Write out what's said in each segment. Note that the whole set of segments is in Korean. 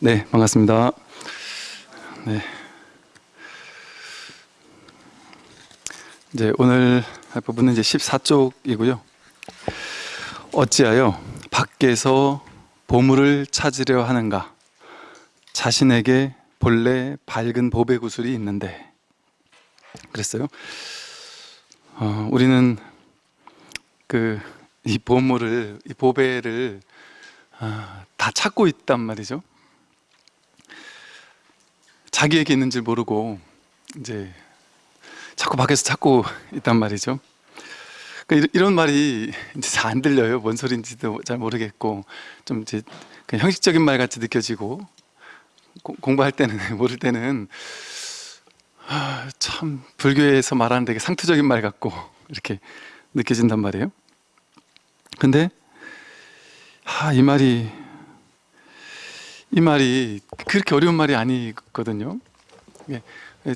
네, 반갑습니다. 네. 이제 오늘 할 부분은 이제 14쪽이고요. 어찌하여 밖에서 보물을 찾으려 하는가? 자신에게 본래 밝은 보배 구슬이 있는데 그랬어요. 어, 우리는 그 이 보물을 이 보배를 아, 다 찾고 있단 말이죠. 자기에게 있는 줄 모르고 이제 자꾸 밖에서 찾고 있단 말이죠. 그러니까 이런 말이 이제 잘 안 들려요. 뭔 소리인지도 잘 모르겠고 좀 이제 그냥 형식적인 말 같이 느껴지고 고- 공부할 때는 모를 때는 아, 참 불교에서 말하는 되게 상투적인 말 같고 이렇게 느껴진단 말이에요. 근데 아, 이 말이 이 말이 그렇게 어려운 말이 아니거든요. 예,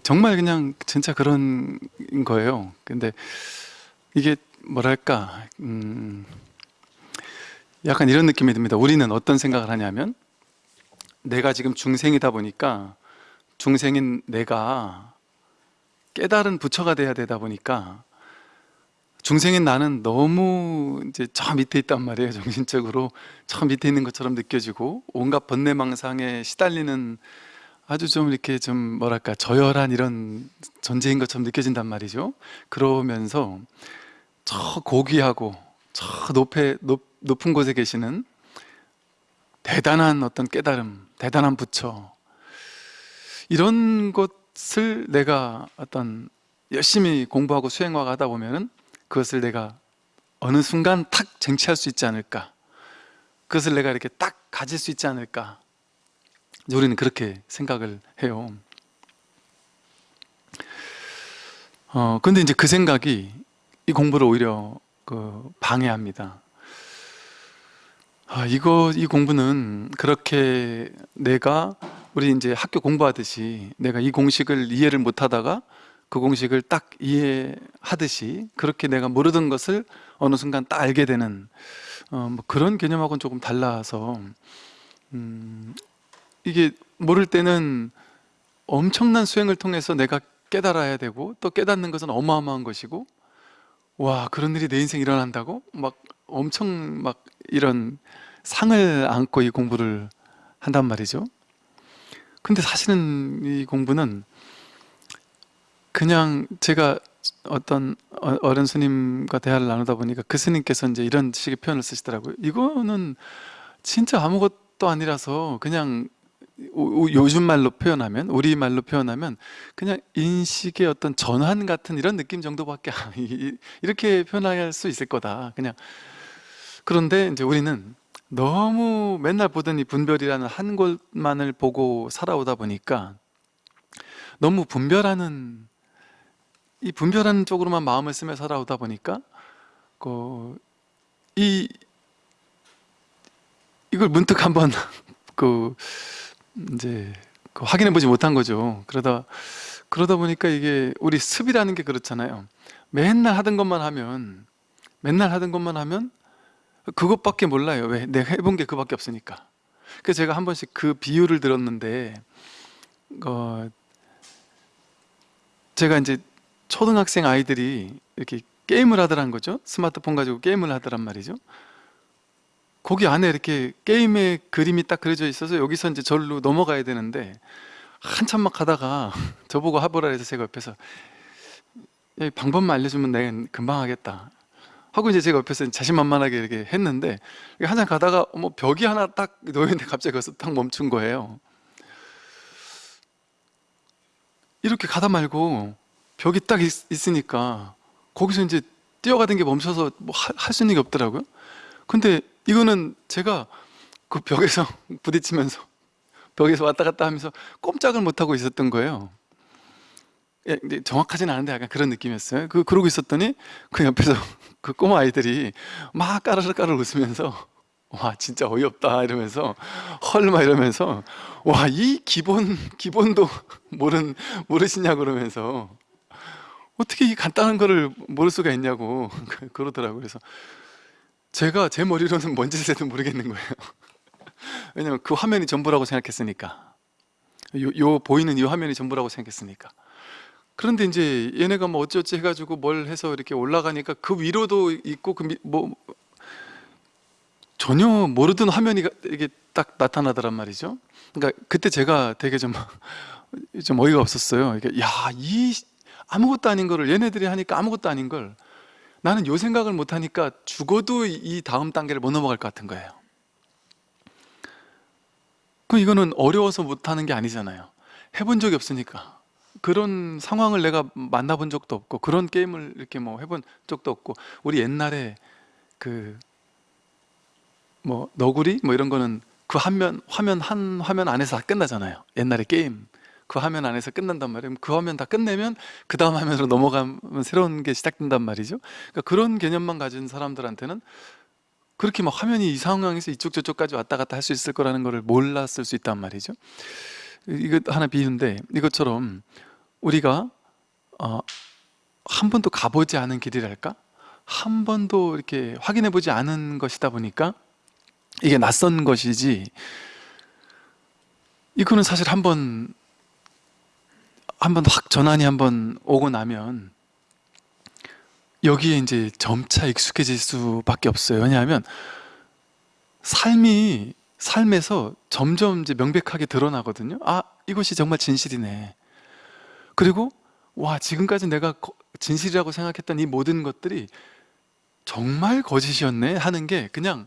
정말 그냥 진짜 그런 거예요. 근데 이게 뭐랄까, 음, 약간 이런 느낌이 듭니다. 우리는 어떤 생각을 하냐면, 내가 지금 중생이다 보니까, 중생인 내가 깨달은 부처가 돼야 되다 보니까, 중생인 나는 너무 이제 저 밑에 있단 말이에요. 정신적으로 저 밑에 있는 것처럼 느껴지고 온갖 번뇌망상에 시달리는 아주 좀 이렇게 좀 뭐랄까 저열한 이런 존재인 것처럼 느껴진단 말이죠. 그러면서 저 고귀하고 저 높에 높, 높은 곳에 계시는 대단한 어떤 깨달음, 대단한 부처 이런 것을 내가 어떤 열심히 공부하고 수행하고 하다 보면은 그것을 내가 어느 순간 탁 쟁취할 수 있지 않을까? 그것을 내가 이렇게 딱 가질 수 있지 않을까? 우리는 그렇게 생각을 해요. 어, 근데 이제 그 생각이 이 공부를 오히려 그 방해합니다. 아, 이거, 이 공부는 그렇게 내가 우리 이제 학교 공부하듯이 내가 이 공식을 이해를 못 하다가 그 공식을 딱 이해하듯이 그렇게 내가 모르던 것을 어느 순간 딱 알게 되는 어, 뭐 그런 개념하고는 조금 달라서 음, 이게 모를 때는 엄청난 수행을 통해서 내가 깨달아야 되고 또 깨닫는 것은 어마어마한 것이고 와 그런 일이 내 인생에 일어난다고? 막 엄청 막 이런 상을 안고 이 공부를 한단 말이죠. 근데 사실은 이 공부는 그냥 제가 어떤 어- 어른 스님과 대화를 나누다 보니까 그 스님께서 이제 이런 식의 표현을 쓰시더라고요. 이거는 진짜 아무것도 아니라서 그냥 요즘 말로 표현하면 우리 말로 표현하면 그냥 인식의 어떤 전환 같은 이런 느낌 정도밖에 이렇게 표현할 수 있을 거다. 그냥 그런데 이제 우리는 너무 맨날 보던 이 분별이라는 한 곳만을 보고 살아오다 보니까 너무 분별하는 이 분별하는 쪽으로만 마음을 쓰며 살아오다 보니까 그, 이 이걸 문득 한번 그 이제 그 확인해 보지 못한 거죠. 그러다 그러다 보니까 이게 우리 습이라는 게 그렇잖아요. 맨날 하던 것만 하면 맨날 하던 것만 하면 그것밖에 몰라요. 왜? 내가 해본 게 그밖에 없으니까. 그래서 제가 한 번씩 그 비유를 들었는데 어, 제가 이제 초등학생 아이들이 이렇게 게임을 하더란 거죠. 스마트폰 가지고 게임을 하더란 말이죠. 거기 안에 이렇게 게임의 그림이 딱 그려져 있어서 여기서 이제 절로 넘어가야 되는데 한참 막 하다가 저보고 하보라 해서 제가 옆에서 방법만 알려주면 내가 금방 하겠다 하고 이제 제가 옆에서 자신만만하게 이렇게 했는데 한참 가다가 뭐 벽이 하나 딱 놓였는데 갑자기 거기서 딱 멈춘 거예요 이렇게 가다 말고 벽이 딱 있, 있으니까 거기서 이제 뛰어가던 게 멈춰서 뭐 할 수 있는 게 없더라고요. 근데 이거는 제가 그 벽에서 부딪히면서 벽에서 왔다 갔다 하면서 꼼짝을 못하고 있었던 거예요. 예, 정확하진 않은데 약간 그런 느낌이었어요. 그, 그러고 있었더니 그 옆에서 그 꼬마 아이들이 막 까르르 까르르 웃으면서 와 진짜 어이없다 이러면서 헐막 이러면서 와 이 기본 기본도 모른 모르시냐 그러면서 어떻게 이 간단한 거를 모를 수가 있냐고 그러더라고요. 그래서 제가 제 머리로는 뭔 짓을 해도 모르겠는 거예요. 왜냐면 그 화면이 전부라고 생각했으니까 요, 요 보이는 이 화면이 전부라고 생각했으니까 그런데 이제 얘네가 뭐 어찌어찌 해가지고 뭘 해서 이렇게 올라가니까 그 위로도 있고 그 뭐 전혀 모르던 화면이 이게 딱 나타나더란 말이죠. 그러니까 그때 제가 되게 좀, 좀 어이가 없었어요. 이게 야, 이 아무것도 아닌 거를 얘네들이 하니까 아무것도 아닌 걸 나는 요 생각을 못 하니까 죽어도 이 다음 단계를 못 넘어갈 것 같은 거예요. 그 이거는 어려워서 못 하는 게 아니잖아요. 해본 적이 없으니까. 그런 상황을 내가 만나본 적도 없고 그런 게임을 이렇게 뭐 해본 적도 없고 우리 옛날에 그 뭐 너구리 뭐 이런 거는 그 화면 화면 한 화면 안에서 다 끝나잖아요. 옛날에 게임 그 화면 안에서 끝난단 말이에요. 그 화면 다 끝내면 그 다음 화면으로 넘어가면 새로운 게 시작된단 말이죠. 그러니까 그런 개념만 가진 사람들한테는 그렇게 막 화면이 이 상황에서 이쪽 저쪽까지 왔다 갔다 할 수 있을 거라는 것을 몰랐을 수 있단 말이죠. 이거 하나 비유인데 이것처럼 우리가 어, 한 번도 가보지 않은 길이랄까? 한 번도 이렇게 확인해 보지 않은 것이다 보니까 이게 낯선 것이지 이거는 사실 한번 한번 확 전환이 한번 오고 나면 여기에 이제 점차 익숙해질 수밖에 없어요. 왜냐하면 삶이 삶에서 점점 이제 명백하게 드러나거든요. 아, 이것이 정말 진실이네. 그리고 와, 지금까지 내가 거- 진실이라고 생각했던 이 모든 것들이 정말 거짓이었네 하는 게 그냥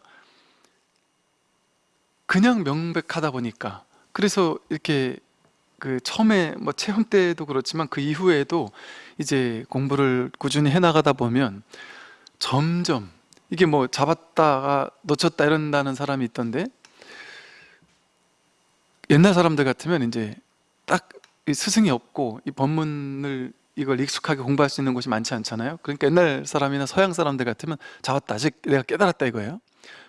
그냥 명백하다 보니까 그래서 이렇게 그 처음에 뭐 체험 때도 그렇지만 그 이후에도 이제 공부를 꾸준히 해나가다 보면 점점 이게 뭐 잡았다가 놓쳤다 이런다는 사람이 있던데 옛날 사람들 같으면 이제 딱이 스승이 없고 이 법문을 이걸 익숙하게 공부할 수 있는 곳이 많지 않잖아요. 그러니까 옛날 사람이나 서양 사람들 같으면 잡았다 아직 내가 깨달았다 이거예요.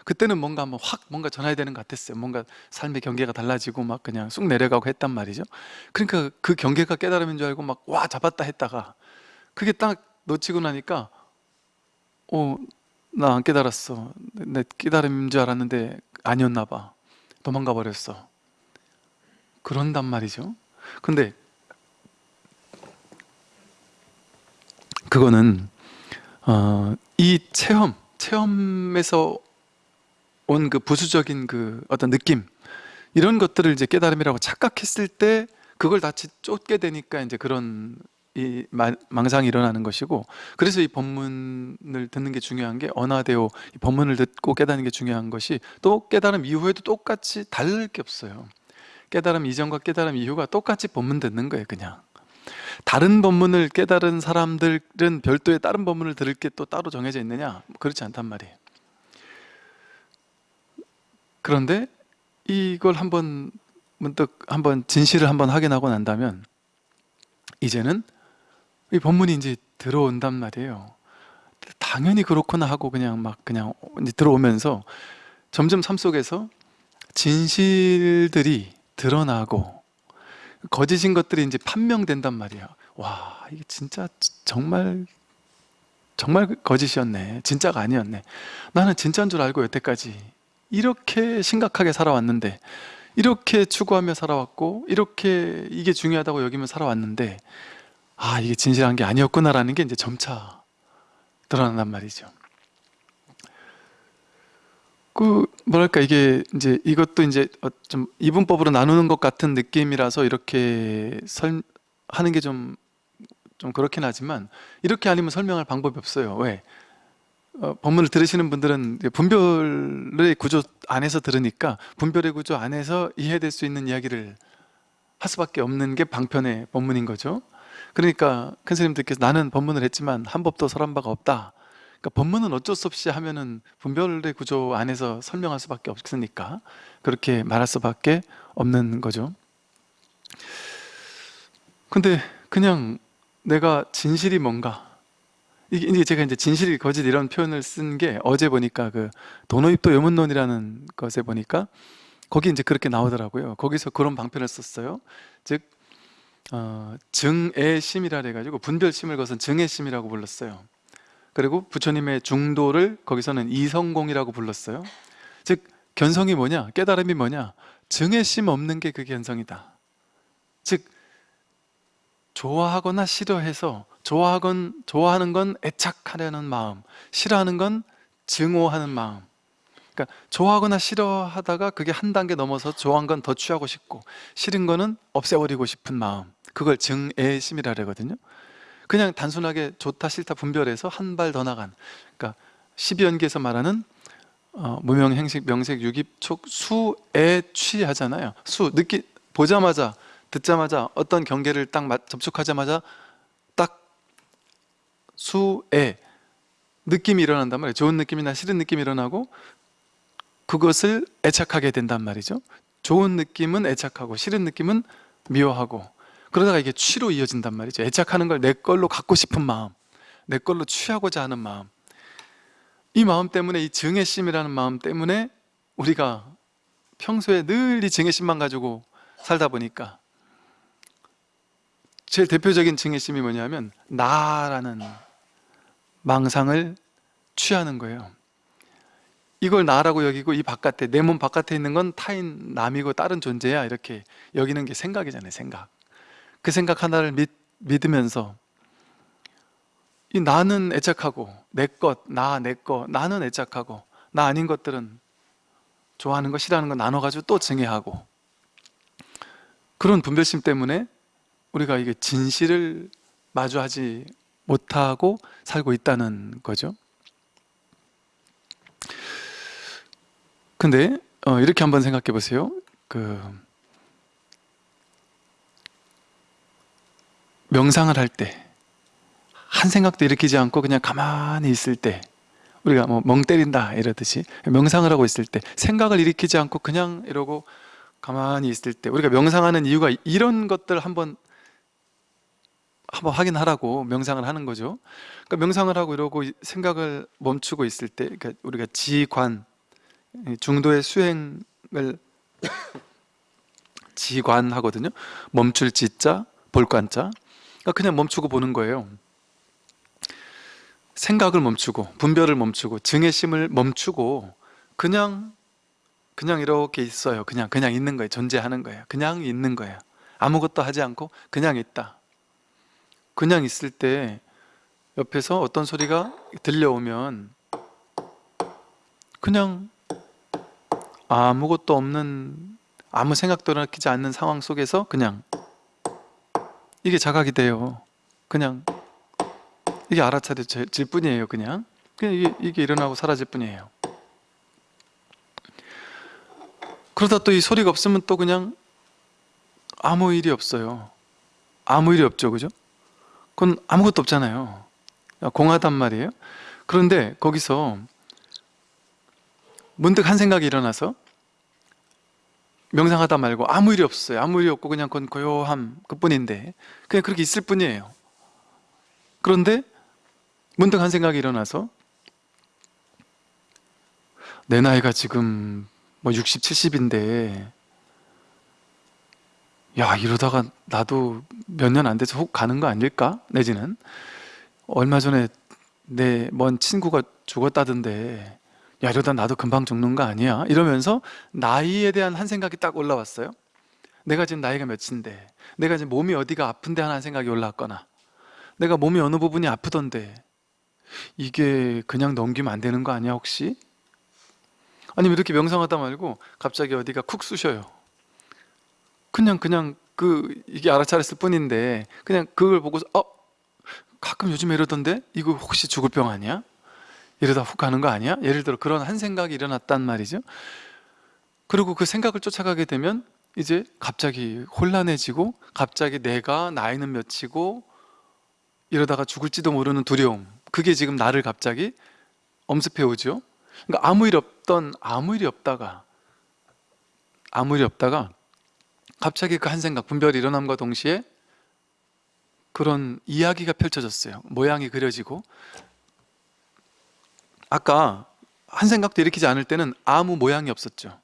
그때는 뭔가 한번 확 뭔가 전해야 되는 것 같았어요. 뭔가 삶의 경계가 달라지고 막 그냥 쑥 내려가고 했단 말이죠. 그러니까 그 경계가 깨달음인 줄 알고 막 와 잡았다 했다가 그게 딱 놓치고 나니까 어 나 안 깨달았어. 내 깨달음인 줄 알았는데 아니었나 봐. 도망가 버렸어. 그런단 말이죠. 근데 그거는 어, 이 체험, 체험에서 온 그 부수적인 그 어떤 느낌 이런 것들을 이제 깨달음이라고 착각했을 때 그걸 다시 쫓게 되니까 이제 그런 이 마- 망상이 일어나는 것이고 그래서 이 법문을 듣는 게 중요한 게 언화대오 이 법문을 듣고 깨닫는 게 중요한 것이 또 깨달음 이후에도 똑같이 다를 게 없어요. 깨달음 이전과 깨달음 이후가 똑같이 법문 듣는 거예요 그냥 다른 법문을 깨달은 사람들은 별도의 다른 법문을 들을 게 또 따로 정해져 있느냐? 그렇지 않단 말이에요 그런데 이걸 한번 문득 한번 진실을 한번 확인하고 난다면 이제는 이 법문이 이제 들어온단 말이에요 당연히 그렇구나 하고 그냥 막 그냥 들어오면서 점점 삶 속에서 진실들이 드러나고 거짓인 것들이 이제 판명된단 말이야. 와, 이게 진짜 정말 정말 거짓이었네. 진짜가 아니었네. 나는 진짜인 줄 알고 여태까지 이렇게 심각하게 살아왔는데 이렇게 추구하며 살아왔고 이렇게 이게 중요하다고 여기며 살아왔는데 아, 이게 진실한 게 아니었구나라는 게 이제 점차 드러난단 말이죠. 그 뭐랄까 이게 이제 이것도 이제 어, 좀 이분법으로 나누는 것 같은 느낌이라서 이렇게 설 하는 게 좀 좀 그렇긴 하지만 이렇게 아니면 설명할 방법이 없어요. 왜? 어, 법문을 들으시는 분들은 분별의 구조 안에서 들으니까 분별의 구조 안에서 이해될 수 있는 이야기를 할 수밖에 없는 게 방편의 법문인 거죠. 그러니까 큰 스님들께서 나는 법문을 했지만 한 법도 설한 바가 없다. 그러니까 법문은 어쩔 수 없이 하면은 분별의 구조 안에서 설명할 수밖에 없으니까 그렇게 말할 수밖에 없는 거죠. 근데 그냥 내가 진실이 뭔가 이게 제가 이제 진실이 거짓 이런 표현을 쓴 게 어제 보니까 그 도노입도 요문론이라는 것에 보니까 거기 이제 그렇게 나오더라고요. 거기서 그런 방편을 썼어요. 즉 어, 증애심이라 해가지고 분별 심을 거선 증애심이라고 불렀어요. 그리고 부처님의 중도를 거기서는 이성공이라고 불렀어요. 즉 견성이 뭐냐? 깨달음이 뭐냐? 증애심 없는 게그 견성이다 즉 좋아하거나 싫어해서 좋아하건, 좋아하는 건 애착하려는 마음 싫어하는 건 증오하는 마음. 그러니까 좋아하거나 싫어하다가 그게 한 단계 넘어서 좋아한 건 더 취하고 싶고 싫은 거는 없애버리고 싶은 마음. 그걸 증애심이라 그러거든요. 그냥 단순하게 좋다 싫다 분별해서 한 발 더 나간. 그러니까 12연기에서 말하는 어, 무명, 행식, 명색, 유깁, 촉, 수에 취하잖아요. 수, 느끼, 보자마자 듣자마자 어떤 경계를 딱 맞- 접촉하자마자 딱 수에 느낌이 일어난단 말이에요. 좋은 느낌이나 싫은 느낌이 일어나고 그것을 애착하게 된단 말이죠. 좋은 느낌은 애착하고 싫은 느낌은 미워하고 그러다가 이게 취로 이어진단 말이죠. 애착하는 걸 내 걸로 갖고 싶은 마음 내 걸로 취하고자 하는 마음. 이 마음 때문에 이 증애심이라는 마음 때문에 우리가 평소에 늘 이 증애심만 가지고 살다 보니까 제일 대표적인 증애심이 뭐냐면 나라는 망상을 취하는 거예요. 이걸 나라고 여기고 이 바깥에 내 몸 바깥에 있는 건 타인 남이고 다른 존재야 이렇게 여기는 게 생각이잖아요 생각. 그 생각 하나를 믿, 믿으면서 이 나는 애착하고 내 것, 나, 내 것, 나는 애착하고 나 아닌 것들은 좋아하는 거 싫어하는 거 나눠가지고 또 증애하고. 그런 분별심 때문에 우리가 이게 진실을 마주하지 못하고 살고 있다는 거죠. 근데 어, 이렇게 한번 생각해 보세요. 그 명상을 할 때 한 생각도 일으키지 않고 그냥 가만히 있을 때 우리가 뭐 멍 때린다 이러듯이 명상을 하고 있을 때 생각을 일으키지 않고 그냥 이러고 가만히 있을 때 우리가 명상하는 이유가 이런 것들 한번 한번 확인하라고 명상을 하는 거죠. 그러니까 명상을 하고 이러고 생각을 멈추고 있을 때 그러니까 우리가 지관 중도의 수행을 지관 하거든요. 멈출 지자 볼관자. 그러니까 그냥 멈추고 보는 거예요. 생각을 멈추고 분별을 멈추고 증애심을 멈추고 그냥 그냥 이렇게 있어요. 그냥 그냥 있는 거예요. 존재하는 거예요. 그냥 있는 거예요. 아무것도 하지 않고 그냥 있다 그냥 있을 때 옆에서 어떤 소리가 들려오면 그냥 아무것도 없는 아무 생각도 일으키지 않는 상황 속에서 그냥 이게 자각이 돼요. 그냥 이게 알아차려질 뿐이에요 그냥. 그냥 이게, 이게 일어나고 사라질 뿐이에요. 그러다 또 이 소리가 없으면 또 그냥 아무 일이 없어요. 아무 일이 없죠 그죠? 그건 아무것도 없잖아요. 공하단 말이에요. 그런데 거기서 문득 한 생각이 일어나서 명상하다 말고 아무 일이 없어요. 아무 일이 없고 그냥 그건 고요함 그뿐인데 그냥 그렇게 있을 뿐이에요. 그런데 문득 한 생각이 일어나서 내 나이가 지금 뭐 60, 70인데 야 이러다가 나도 몇 년 안 돼서 훅 가는 거 아닐까? 내지는 얼마 전에 내 먼 친구가 죽었다던데 야 이러다 나도 금방 죽는 거 아니야? 이러면서 나이에 대한 한 생각이 딱 올라왔어요 내가 지금 나이가 몇인데 내가 지금 몸이 어디가 아픈데 하는 생각이 올라왔거나 내가 몸이 어느 부분이 아프던데 이게 그냥 넘기면 안 되는 거 아니야 혹시? 아니면 이렇게 명상하다 말고 갑자기 어디가 쿡 쑤셔요 그냥 그냥 그 이게 알아차렸을 뿐인데 그냥 그걸 보고서 어? 가끔 요즘에 이러던데 이거 혹시 죽을 병 아니야? 이러다 훅 가는 거 아니야? 예를 들어 그런 한 생각이 일어났단 말이죠 그리고 그 생각을 쫓아가게 되면 이제 갑자기 혼란해지고 갑자기 내가 나이는 몇이고 이러다가 죽을지도 모르는 두려움 그게 지금 나를 갑자기 엄습해 오죠 그러니까 아무 일 없던 아무 일이 없다가 아무 일이 없다가 갑자기 그 한 생각 분별이 일어남과 동시에 그런 이야기가 펼쳐졌어요. 모양이 그려지고. 아까 한 생각도 일으키지 않을 때는 아무 모양이 없었죠.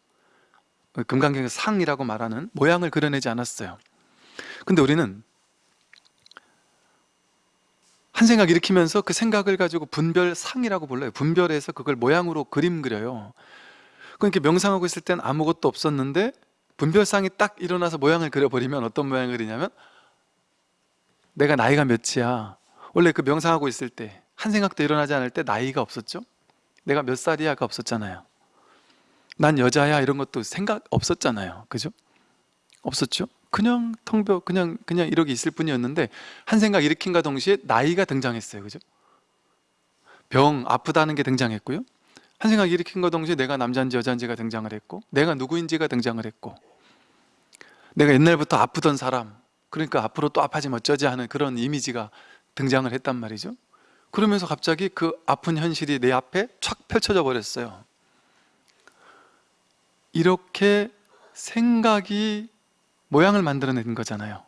금강경의 상이라고 말하는 모양을 그려내지 않았어요. 근데 우리는 한 생각 일으키면서 그 생각을 가지고 분별상이라고 불러요. 분별해서 그걸 모양으로 그림 그려요. 그러니까 명상하고 있을 땐 아무것도 없었는데 분별상이 딱 일어나서 모양을 그려버리면 어떤 모양을 그리냐면 내가 나이가 몇이야 원래 그 명상하고 있을 때 한 생각도 일어나지 않을 때 나이가 없었죠 내가 몇 살이야가 없었잖아요 난 여자야 이런 것도 생각 없었잖아요 그죠? 없었죠? 그냥 텅벼 그냥 그냥 이렇게 있을 뿐이었는데 한 생각 일으킨과 동시에 나이가 등장했어요 그죠? 병 아프다는 게 등장했고요 한 생각 일으킨과 동시에 내가 남자인지 여자인지가 등장을 했고 내가 누구인지가 등장을 했고 내가 옛날부터 아프던 사람 그러니까 앞으로 또 아파지면 어쩌지 하는 그런 이미지가 등장을 했단 말이죠. 그러면서 갑자기 그 아픈 현실이 내 앞에 촥 펼쳐져 버렸어요. 이렇게 생각이 모양을 만들어낸 거잖아요.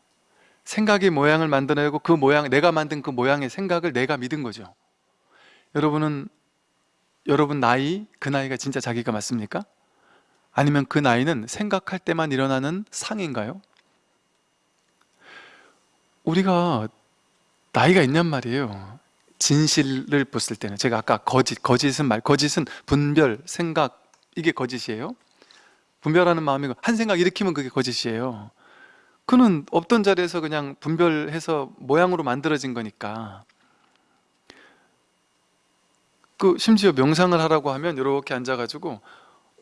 생각이 모양을 만들어내고 그 모양, 내가 만든 그 모양의 생각을 내가 믿은 거죠. 여러분은 여러분 나이, 그 나이가 진짜 자기가 맞습니까? 아니면 그 나이는 생각할 때만 일어나는 상인가요? 우리가 나이가 있냔 말이에요. 진실을 봤을 때는. 제가 아까 거짓, 거짓은 말, 거짓은 분별, 생각 이게 거짓이에요? 분별하는 마음이고 한 생각 일으키면 그게 거짓이에요. 그는 없던 자리에서 그냥 분별해서 모양으로 만들어진 거니까. 그 심지어 명상을 하라고 하면 이렇게 앉아가지고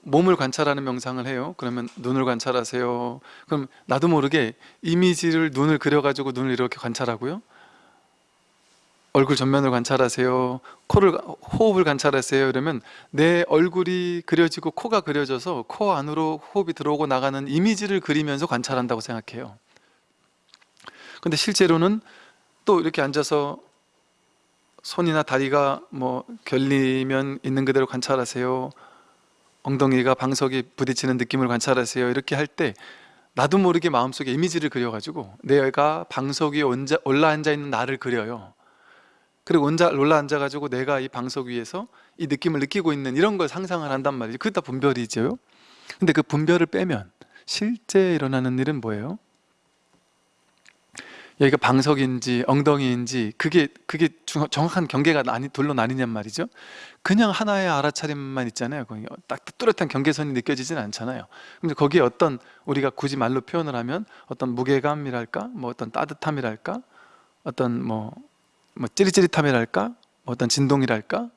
몸을 관찰하는 명상을 해요. 그러면 눈을 관찰하세요. 그럼 나도 모르게 이미지를 눈을 그려가지고 눈을 이렇게 관찰하고요. 얼굴 전면을 관찰하세요. 코를 호흡을 관찰하세요. 이러면 내 얼굴이 그려지고 코가 그려져서 코 안으로 호흡이 들어오고 나가는 이미지를 그리면서 관찰한다고 생각해요. 근데 실제로는 또 이렇게 앉아서 손이나 다리가 뭐 결리면 있는 그대로 관찰하세요 엉덩이가 방석에 부딪히는 느낌을 관찰하세요. 이렇게 할 때 나도 모르게 마음속에 이미지를 그려가지고 내가 방석 위에 올라앉아 있는 나를 그려요. 그리고 혼자 올라앉아가지고 내가 이 방석 위에서 이 느낌을 느끼고 있는 이런 걸 상상을 한단 말이죠 그게 다 분별이죠. 근데 그 분별을 빼면 실제 일어나는 일은 뭐예요? 여기가 방석인지 엉덩이인지 그게 그게 중- 정확한 경계가 나니, 둘로 나뉘냔 말이죠. 그냥 하나의 알아차림만 있잖아요. 거기 딱 뚜렷한 경계선이 느껴지진 않잖아요. 근데 거기에 어떤 우리가 굳이 말로 표현을 하면 어떤 무게감이랄까? 뭐 어떤 따뜻함이랄까? 어떤 뭐, 뭐 찌릿찌릿함이랄까? 뭐 어떤 진동이랄까?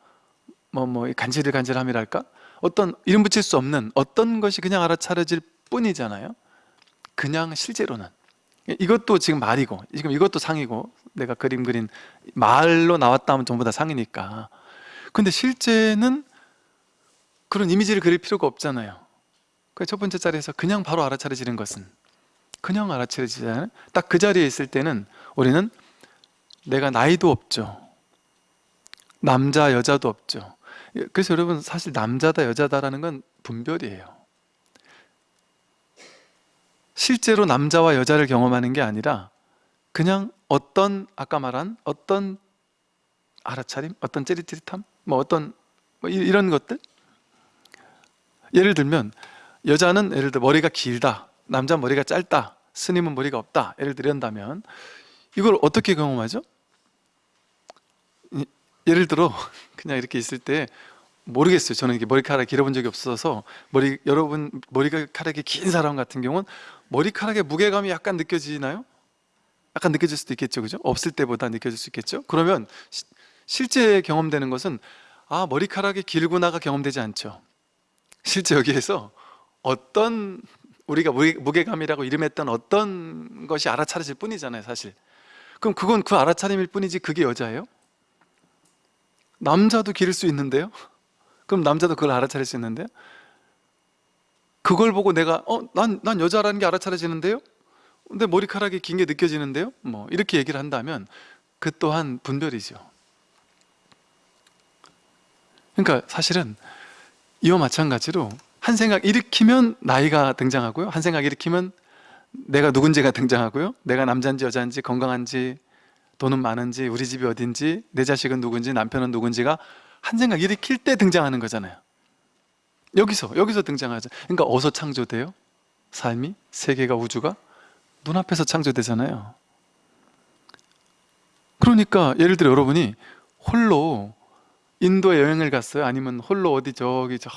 뭐뭐 간질간질함이랄까? 어떤 이름 붙일 수 없는 어떤 것이 그냥 알아차려질 뿐이잖아요. 그냥 실제로는 이것도 지금 말이고 지금 이것도 상이고 내가 그림 그린 말로 나왔다 하면 전부 다 상이니까. 근데 실제는 그런 이미지를 그릴 필요가 없잖아요. 그 첫 번째 자리에서 그냥 바로 알아차려지는 것은 그냥 알아차려지잖아요 딱 그 자리에 있을 때는 우리는 내가 나이도 없죠. 남자 여자도 없죠. 그래서 여러분 사실 남자다 여자다라는 건 분별이에요 실제로 남자와 여자를 경험하는 게 아니라 그냥 어떤 아까 말한 어떤 알아차림, 어떤 찌릿찌릿함, 뭐 어떤 뭐 이- 이런 것들 예를 들면 여자는 예를 들어 머리가 길다, 남자 머리가 짧다, 스님은 머리가 없다 예를 들한다면 이걸 어떻게 경험하죠? 이- 예를 들어 그냥 이렇게 있을 때 모르겠어요. 저는 이게 머리카락 길어본 적이 없어서 머리 여러분 머리카락이 긴 사람 같은 경우는 머리카락의 무게감이 약간 느껴지나요? 약간 느껴질 수도 있겠죠, 그죠? 없을 때보다 느껴질 수 있겠죠. 그러면 시- 실제 경험되는 것은 아 머리카락이 길구나가 경험되지 않죠. 실제 여기에서 어떤 우리가 무게, 무게감이라고 이름했던 어떤 것이 알아차려질 뿐이잖아요, 사실. 그럼 그건 그 알아차림일 뿐이지 그게 여자예요? 남자도 기를 수 있는데요? 그럼 남자도 그걸 알아차릴 수 있는데요? 그걸 보고 내가 어, 난, 난 여자라는 게 알아차려지는데요? 근데 머리카락이 긴 게 느껴지는데요? 뭐 이렇게 얘기를 한다면 그 또한 분별이죠 그러니까 사실은 이와 마찬가지로 한 생각 일으키면 나이가 등장하고요 한 생각 일으키면 내가 누군지가 등장하고요 내가 남자인지 여자인지 건강한지 돈은 많은지 우리 집이 어딘지 내 자식은 누군지 남편은 누군지가 한 생각 일으킬 때 등장하는 거잖아요 여기서 여기서 등장하죠 그러니까 어디서 창조돼요? 삶이? 세계가 우주가? 눈앞에서 창조되잖아요 그러니까 예를 들어 여러분이 홀로 인도에 여행을 갔어요? 아니면 홀로 어디 저기 저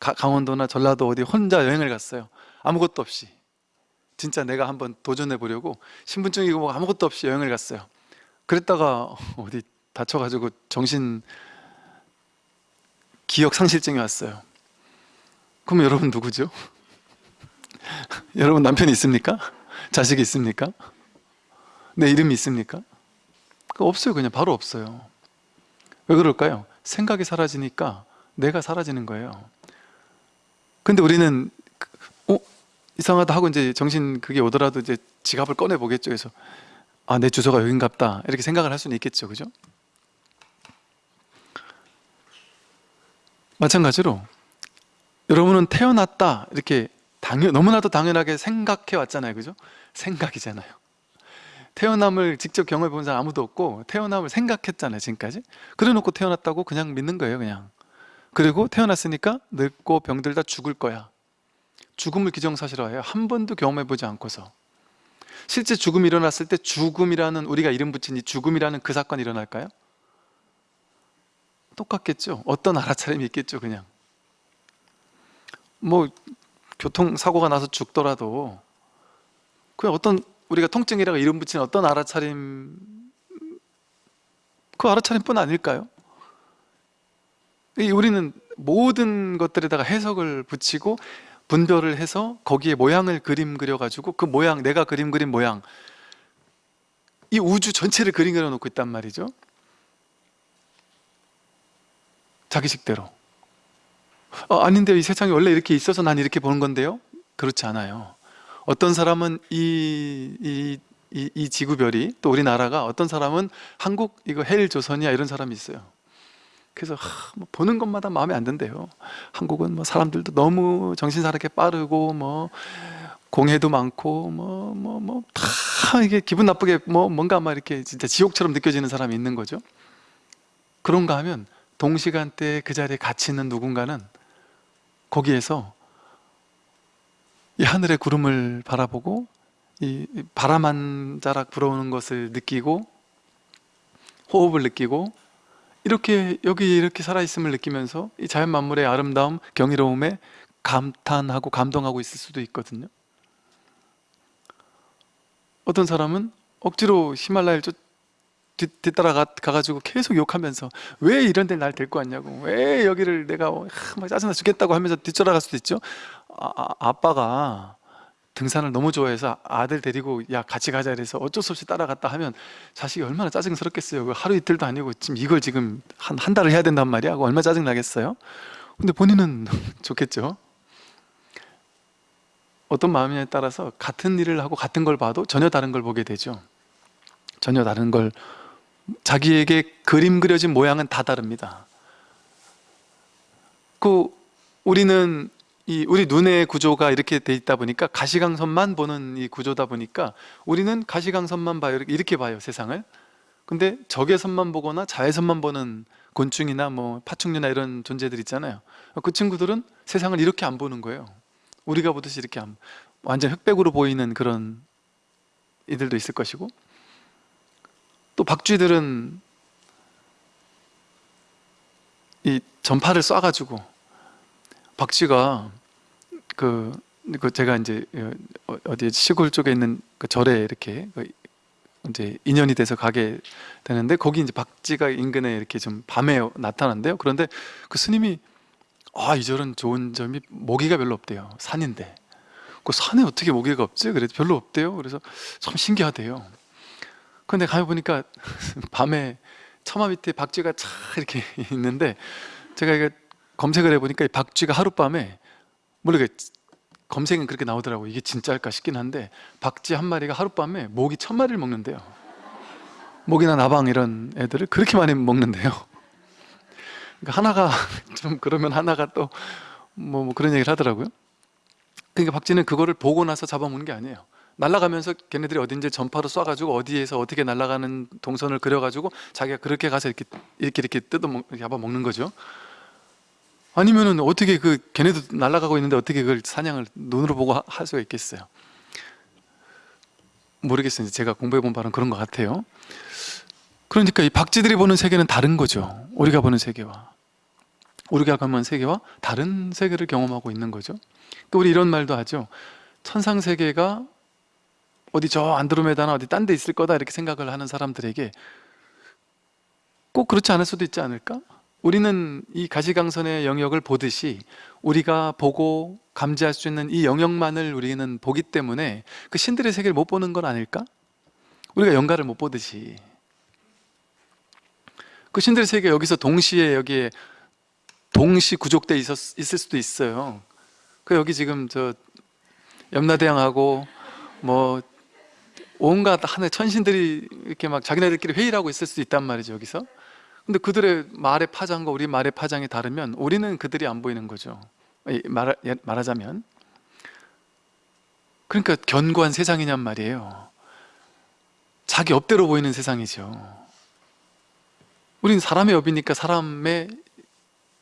가- 강원도나 전라도 어디 혼자 여행을 갔어요 아무것도 없이 진짜 내가 한번 도전해 보려고 신분증이고 뭐 아무것도 없이 여행을 갔어요 그랬다가 어디 다쳐가지고 정신 기억 상실증이 왔어요 그럼 여러분 누구죠? 여러분 남편이 있습니까? 자식이 있습니까? 내 이름이 있습니까? 그거 없어요 그냥 바로 없어요 왜 그럴까요? 생각이 사라지니까 내가 사라지는 거예요 근데 우리는 그- 어? 이상하다 하고 이제 정신 그게 오더라도 이제 지갑을 꺼내 보겠죠 그래서 아 내 주소가 여긴갑다 이렇게 생각을 할 수는 있겠죠 그죠? 마찬가지로 여러분은 태어났다 이렇게 당연, 너무나도 당연하게 생각해 왔잖아요. 그죠? 생각이잖아요. 태어남을 직접 경험해 본 사람 아무도 없고 태어남을 생각했잖아요 지금까지. 그래 놓고 태어났다고 그냥 믿는 거예요 그냥. 그리고 태어났으니까 늙고 병들다 죽을 거야. 죽음을 기정사실화해요. 한 번도 경험해 보지 않고서. 실제 죽음이 일어났을 때 죽음이라는 우리가 이름 붙인 이 죽음이라는 그 사건이 일어날까요? 똑같겠죠? 어떤 알아차림이 있겠죠 그냥? 뭐 교통사고가 나서 죽더라도 그 어떤 우리가 통증이라고 이름 붙인 어떤 알아차림 그 알아차림뿐 아닐까요? 이 우리는 모든 것들에다가 해석을 붙이고 분별을 해서 거기에 모양을 그림 그려가지고 그 모양 내가 그림 그린 모양 이 우주 전체를 그림 그려놓고 있단 말이죠 자기식대로. 어, 아닌데요. 이 세상이 원래 이렇게 있어서 난 이렇게 보는 건데요? 그렇지 않아요. 어떤 사람은 이, 이, 이, 이 지구별이 또 우리나라가 어떤 사람은 한국 이거 헬 조선이야 이런 사람이 있어요. 그래서 하, 뭐 보는 것마다 마음에 안 든대요. 한국은 뭐 사람들도 너무 정신사납게 빠르고 뭐 공해도 많고 뭐 뭐 뭐 다 이게 기분 나쁘게 뭐 뭔가 막 이렇게 진짜 지옥처럼 느껴지는 사람이 있는 거죠. 그런가 하면 동시간대에 그 자리에 같이 있는 누군가는 거기에서 이 하늘의 구름을 바라보고 이 바람 한 자락 불어오는 것을 느끼고 호흡을 느끼고 이렇게 여기 이렇게 살아있음을 느끼면서 이 자연 만물의 아름다움, 경이로움에 감탄하고 감동하고 있을 수도 있거든요. 어떤 사람은 억지로 히말라야를 쫓, 뒤, 뒤따라 가, 가지고 계속 욕하면서 왜 이런 데날 데리고 왔냐고. 왜 여기를 내가 하, 막 짜증나 죽겠다고 하면서 뒤쫓아갈 수도 있죠. 아, 아, 아빠가 등산을 너무 좋아해서 아들 데리고 야 같이 가자 이래서 어쩔 수 없이 따라갔다 하면 자식이 얼마나 짜증스럽겠어요. 그 하루 이틀도 아니고 지금 이걸 지금 한, 한 달을 해야 된단 말이야? 얼마나 짜증나겠어요? 근데 본인은 좋겠죠. 어떤 마음이냐에 따라서 같은 일을 하고 같은 걸 봐도 전혀 다른 걸 보게 되죠. 전혀 다른 걸 자기에게 그림 그려진 모양은 다 다릅니다. 그 우리는 이 우리 눈의 구조가 이렇게 돼 있다 보니까 가시광선만 보는 이 구조다 보니까 우리는 가시광선만 봐요. 이렇게, 봐요 세상을. 근데 적외선만 보거나 자외선만 보는 곤충이나 뭐 파충류나 이런 존재들 있잖아요. 그 친구들은 세상을 이렇게 안 보는 거예요. 우리가 보듯이 이렇게 안, 완전 흑백으로 보이는 그런 이들도 있을 것이고 또 박쥐들은 이 전파를 쏴가지고 박쥐가 그, 그 제가 이제 어- 어디 시골 쪽에 있는 그 절에 이렇게 그 이제 인연이 돼서 가게 되는데 거기 이제 박쥐가 인근에 이렇게 좀 밤에 나타난대요. 그런데 그 스님이 아 이 절은 좋은 점이 모기가 별로 없대요. 산인데 그 산에 어떻게 모기가 없지? 그래도 별로 없대요. 그래서 참 신기하대요. 근데 가면 보니까 밤에 처마 밑에 박쥐가 차 이렇게 있는데 제가 이거 검색을 해보니까 이 박쥐가 하룻밤에 모르게 검색은 그렇게 나오더라고. 이게 진짜일까 싶긴 한데 박쥐 한 마리가 하룻밤에 모기 천 마리를 먹는데요. 모기나 나방 이런 애들을 그렇게 많이 먹는데요. 그러니까 하나가 좀 그러면 하나가 또뭐 그런 얘기를 하더라고요. 그러니까 박쥐는 그거를 보고 나서 잡아먹는 게 아니에요 날아가면서 걔네들이 어딘지 전파로 쏴가지고 어디에서 어떻게 날아가는 동선을 그려가지고 자기가 그렇게 가서 이렇게 이렇게 이렇게 뜯어 먹, 잡아 먹는 거죠 아니면은 어떻게 그 걔네도 날아가고 있는데 어떻게 그걸 사냥을 눈으로 보고 하- 할 수가 있겠어요? 모르겠어요. 제가 공부해 본 바는 그런 것 같아요. 그러니까 이 박쥐들이 보는 세계는 다른 거죠. 우리가 보는 세계와. 우리가 경험한 세계와 다른 세계를 경험하고 있는 거죠 그 우리 이런 말도 하죠 천상 세계가 어디 저 안드로메다나 어디 딴 데 있을 거다 이렇게 생각을 하는 사람들에게 꼭 그렇지 않을 수도 있지 않을까? 우리는 이 가시강선의 영역을 보듯이 우리가 보고 감지할 수 있는 이 영역만을 우리는 보기 때문에 그 신들의 세계를 못 보는 건 아닐까? 우리가 영가를 못 보듯이 그 신들의 세계 여기서 동시에 여기에 동시 구족돼 있었, 있을 수도 있어요 그 여기 지금 저 염라대왕하고 뭐 온갖 하늘 천신들이 이렇게 막 자기네들끼리 회의를 하고 있을 수도 있단 말이죠 여기서. 근데 그들의 말의 파장과 우리 말의 파장이 다르면 우리는 그들이 안 보이는 거죠. 예, 말하자면. 그러니까 견고한 세상이냔 말이에요. 자기 업대로 보이는 세상이죠. 우리는 사람의 업이니까 사람의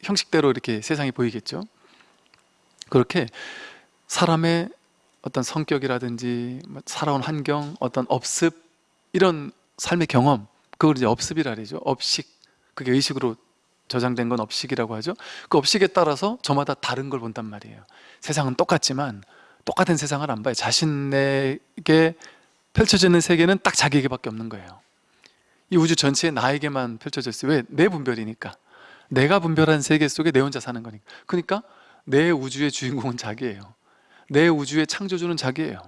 형식대로 이렇게 세상이 보이겠죠. 그렇게 사람의 어떤 성격이라든지 뭐 살아온 환경, 어떤 업습 이런 삶의 경험 그걸 이제 업습이라 그러죠. 업식. 그게 의식으로 저장된 건 업식이라고 하죠. 그 업식에 따라서 저마다 다른 걸 본단 말이에요. 세상은 똑같지만 똑같은 세상을 안 봐요. 자신에게 펼쳐지는 세계는 딱 자기에게밖에 없는 거예요. 이 우주 전체에 나에게만 펼쳐져 있어요 왜? 내 분별이니까. 내가 분별한 세계 속에 내 혼자 사는 거니까. 그러니까 내 우주의 주인공은 자기예요 내 우주의 창조주는 자기예요.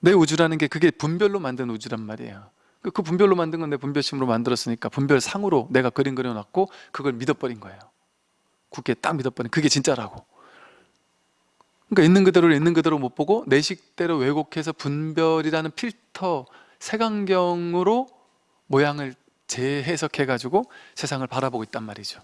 내 우주라는 게 그게 분별로 만든 우주란 말이에요. 그- 그 분별로 만든 건 내 분별심으로 만들었으니까 분별상으로 내가 그림 그려놨고 그걸 믿어버린 거예요. 굳게 딱 믿어버린 그게 진짜라고. 그러니까 있는 그대로를 있는 그대로 못 보고 내 식대로 왜곡해서 분별이라는 필터 색안경으로 모양을 재해석해 가지고 세상을 바라보고 있단 말이죠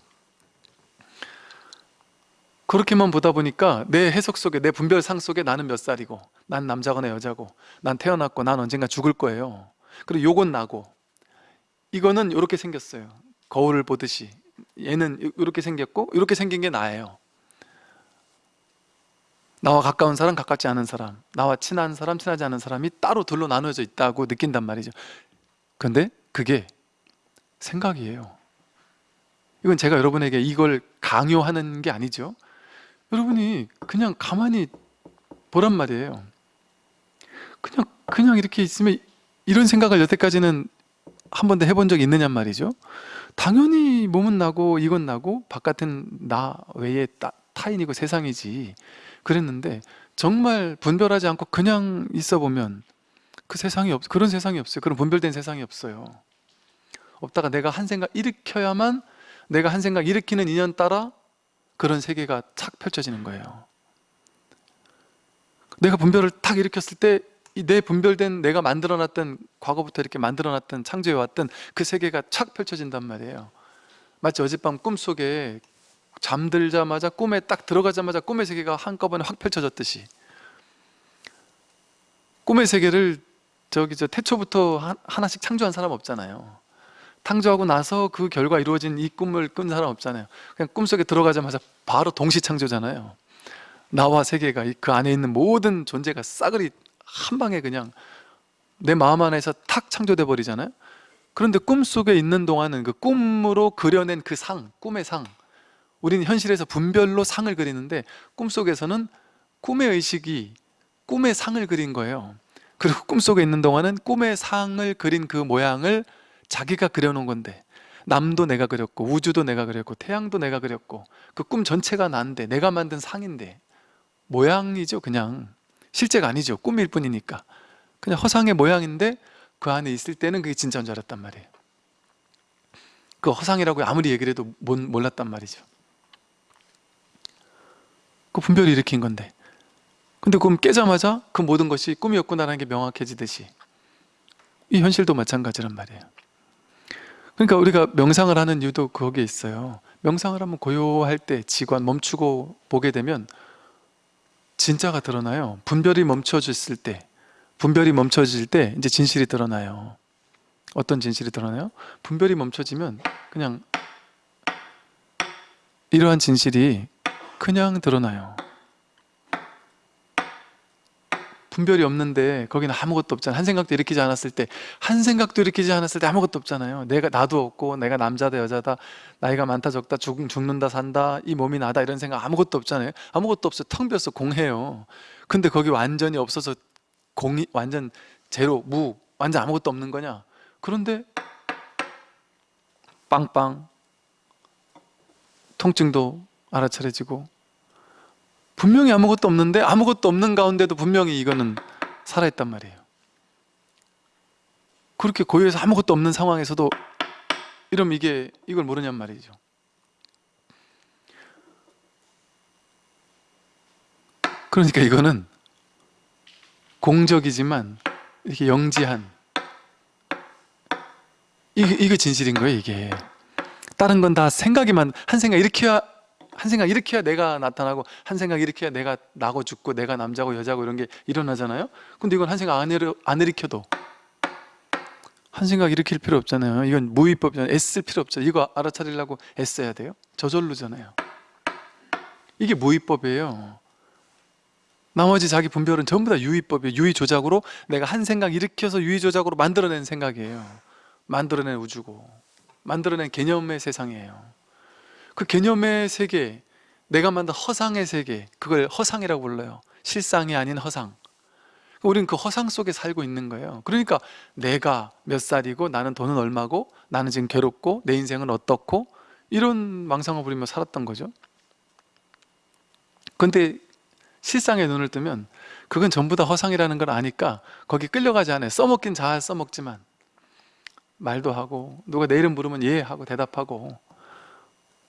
그렇게만 보다 보니까 내 해석 속에 내 분별상 속에 나는 몇 살이고 난 남자거나 여자고 난 태어났고 난 언젠가 죽을 거예요. 그리고 요건 나고. 이거는 이렇게 생겼어요. 거울을 보듯이. 얘는 이렇게 생겼고 이렇게 생긴 게 나예요. 나와 가까운 사람 가깝지 않은 사람 나와 친한 사람 친하지 않은 사람이 따로 둘로 나눠져 있다고 느낀단 말이죠. 근데 그게 생각이에요. 이건 제가 여러분에게 이걸 강요하는 게 아니죠 여러분이 그냥 가만히 보란 말이에요. 그냥 그냥 이렇게 있으면 이런 생각을 여태까지는 한 번도 해본 적이 있느냐 말이죠. 당연히 몸은 나고 이건 나고 바깥은 나 외에 따, 타인이고 세상이지. 그랬는데 정말 분별하지 않고 그냥 있어 보면 그 세상이 없 그런 세상이 없어요. 그런 분별된 세상이 없어요. 없다가 내가 한 생각 일으켜야만 내가 한 생각 일으키는 인연 따라 그런 세계가 착 펼쳐지는 거예요. 내가 분별을 탁 일으켰을 때이내 분별된 내가 만들어놨던 과거부터 이렇게 만들어놨던 창조해왔던 그 세계가 착 펼쳐진단 말이에요. 마치 어젯밤 꿈속에 잠들자마자 꿈에 딱 들어가자마자 꿈의 세계가 한꺼번에 확 펼쳐졌듯이. 꿈의 세계를 저기 저 태초부터 하- 하나씩 창조한 사람 없잖아요 창조하고 나서 그 결과 이루어진 이 꿈을 꾼 사람 없잖아요. 그냥 꿈속에 들어가자마자 바로 동시 창조잖아요. 나와 세계가 이- 그 안에 있는 모든 존재가 싸그리 한 방에 그냥 내 마음 안에서 탁 창조돼 버리잖아요. 그런데 꿈속에 있는 동안은 그 꿈으로 그려낸 그 상, 꿈의 상 우리는 현실에서 분별로 상을 그리는데 꿈속에서는 꿈의 의식이 꿈의 상을 그린 거예요. 그리고 꿈속에 있는 동안은 꿈의 상을 그린 그 모양을 자기가 그려놓은 건데. 남도 내가 그렸고 우주도 내가 그렸고 태양도 내가 그렸고 그 꿈 전체가 난데 내가 만든 상인데. 모양이죠 그냥. 실제가 아니죠 꿈일 뿐이니까. 그냥 허상의 모양인데 그 안에 있을 때는 그게 진짜인 줄 알았단 말이에요. 그 허상이라고 아무리 얘기를 해도 못- 몰랐단 말이죠. 그 분별이 일으킨 건데. 근데 꿈 깨자마자 그 모든 것이 꿈이었구나라는 게 명확해지듯이 이 현실도 마찬가지란 말이에요 그러니까 우리가 명상을 하는 이유도 거기에 있어요. 명상을 하면 고요할 때 지관 멈추고 보게 되면 진짜가 드러나요. 분별이 멈춰졌을 때 분별이 멈춰질 때 이제 진실이 드러나요. 어떤 진실이 드러나요? 분별이 멈춰지면 그냥 이러한 진실이 그냥 드러나요 분별이 없는데 거기는 아무것도 없잖아요 한 생각도 일으키지 않았을 때 한 생각도 일으키지 않았을 때 아무것도 없잖아요. 내가 나도 없고 내가 남자다 여자다 나이가 많다 적다 죽, 죽는다 산다 이 몸이 나다 이런 생각 아무것도 없잖아요. 아무것도 없어. 텅 비어서 공해요. 근데 거기 완전히 없어서 공이 완전 제로 무 완전 아무것도 없는 거냐? 그런데 빵빵 통증도 알아차려지고 분명히 아무것도 없는데 아무것도 없는 가운데도 분명히 이거는 살아있단 말이에요. 그렇게 고요해서 아무것도 없는 상황에서도 이러면 이게 이걸 모르냔 말이죠. 그러니까 이거는 공적이지만 이렇게 영지한 이게, 이게 진실인 거예요 이게. 다른 건 다 생각이만 한 생각 일으켜야 한 생각 일으켜야 내가 나타나고 한 생각 일으켜야 내가 나고 죽고 내가 남자고 여자고 이런 게 일어나잖아요? 근데 이건 한 생각 안, 일으, 안 일으켜도. 한 생각 일으킬 필요 없잖아요. 이건 무위법이잖아요. 애쓸 필요 없죠. 이거 알아차리려고 애써야 돼요? 저절로잖아요. 이게 무위법이에요. 나머지 자기 분별은 전부 다 유의법이에요. 유의조작으로 내가 한 생각 일으켜서 유의조작으로 만들어낸 생각이에요. 만들어낸 우주고 만들어낸 개념의 세상이에요 그 개념의 세계 내가 만든 허상의 세계 그걸 허상이라고 불러요. 실상이 아닌 허상. 우리는 그 허상 속에 살고 있는 거예요. 그러니까 내가 몇 살이고 나는 돈은 얼마고 나는 지금 괴롭고 내 인생은 어떻고 이런 망상을 부리며 살았던 거죠. 근데 실상에 눈을 뜨면 그건 전부 다 허상이라는 걸 아니까 거기 끌려가지 않아요. 써먹긴 잘 써먹지만. 말도 하고 누가 내 이름 부르면 예 하고 대답하고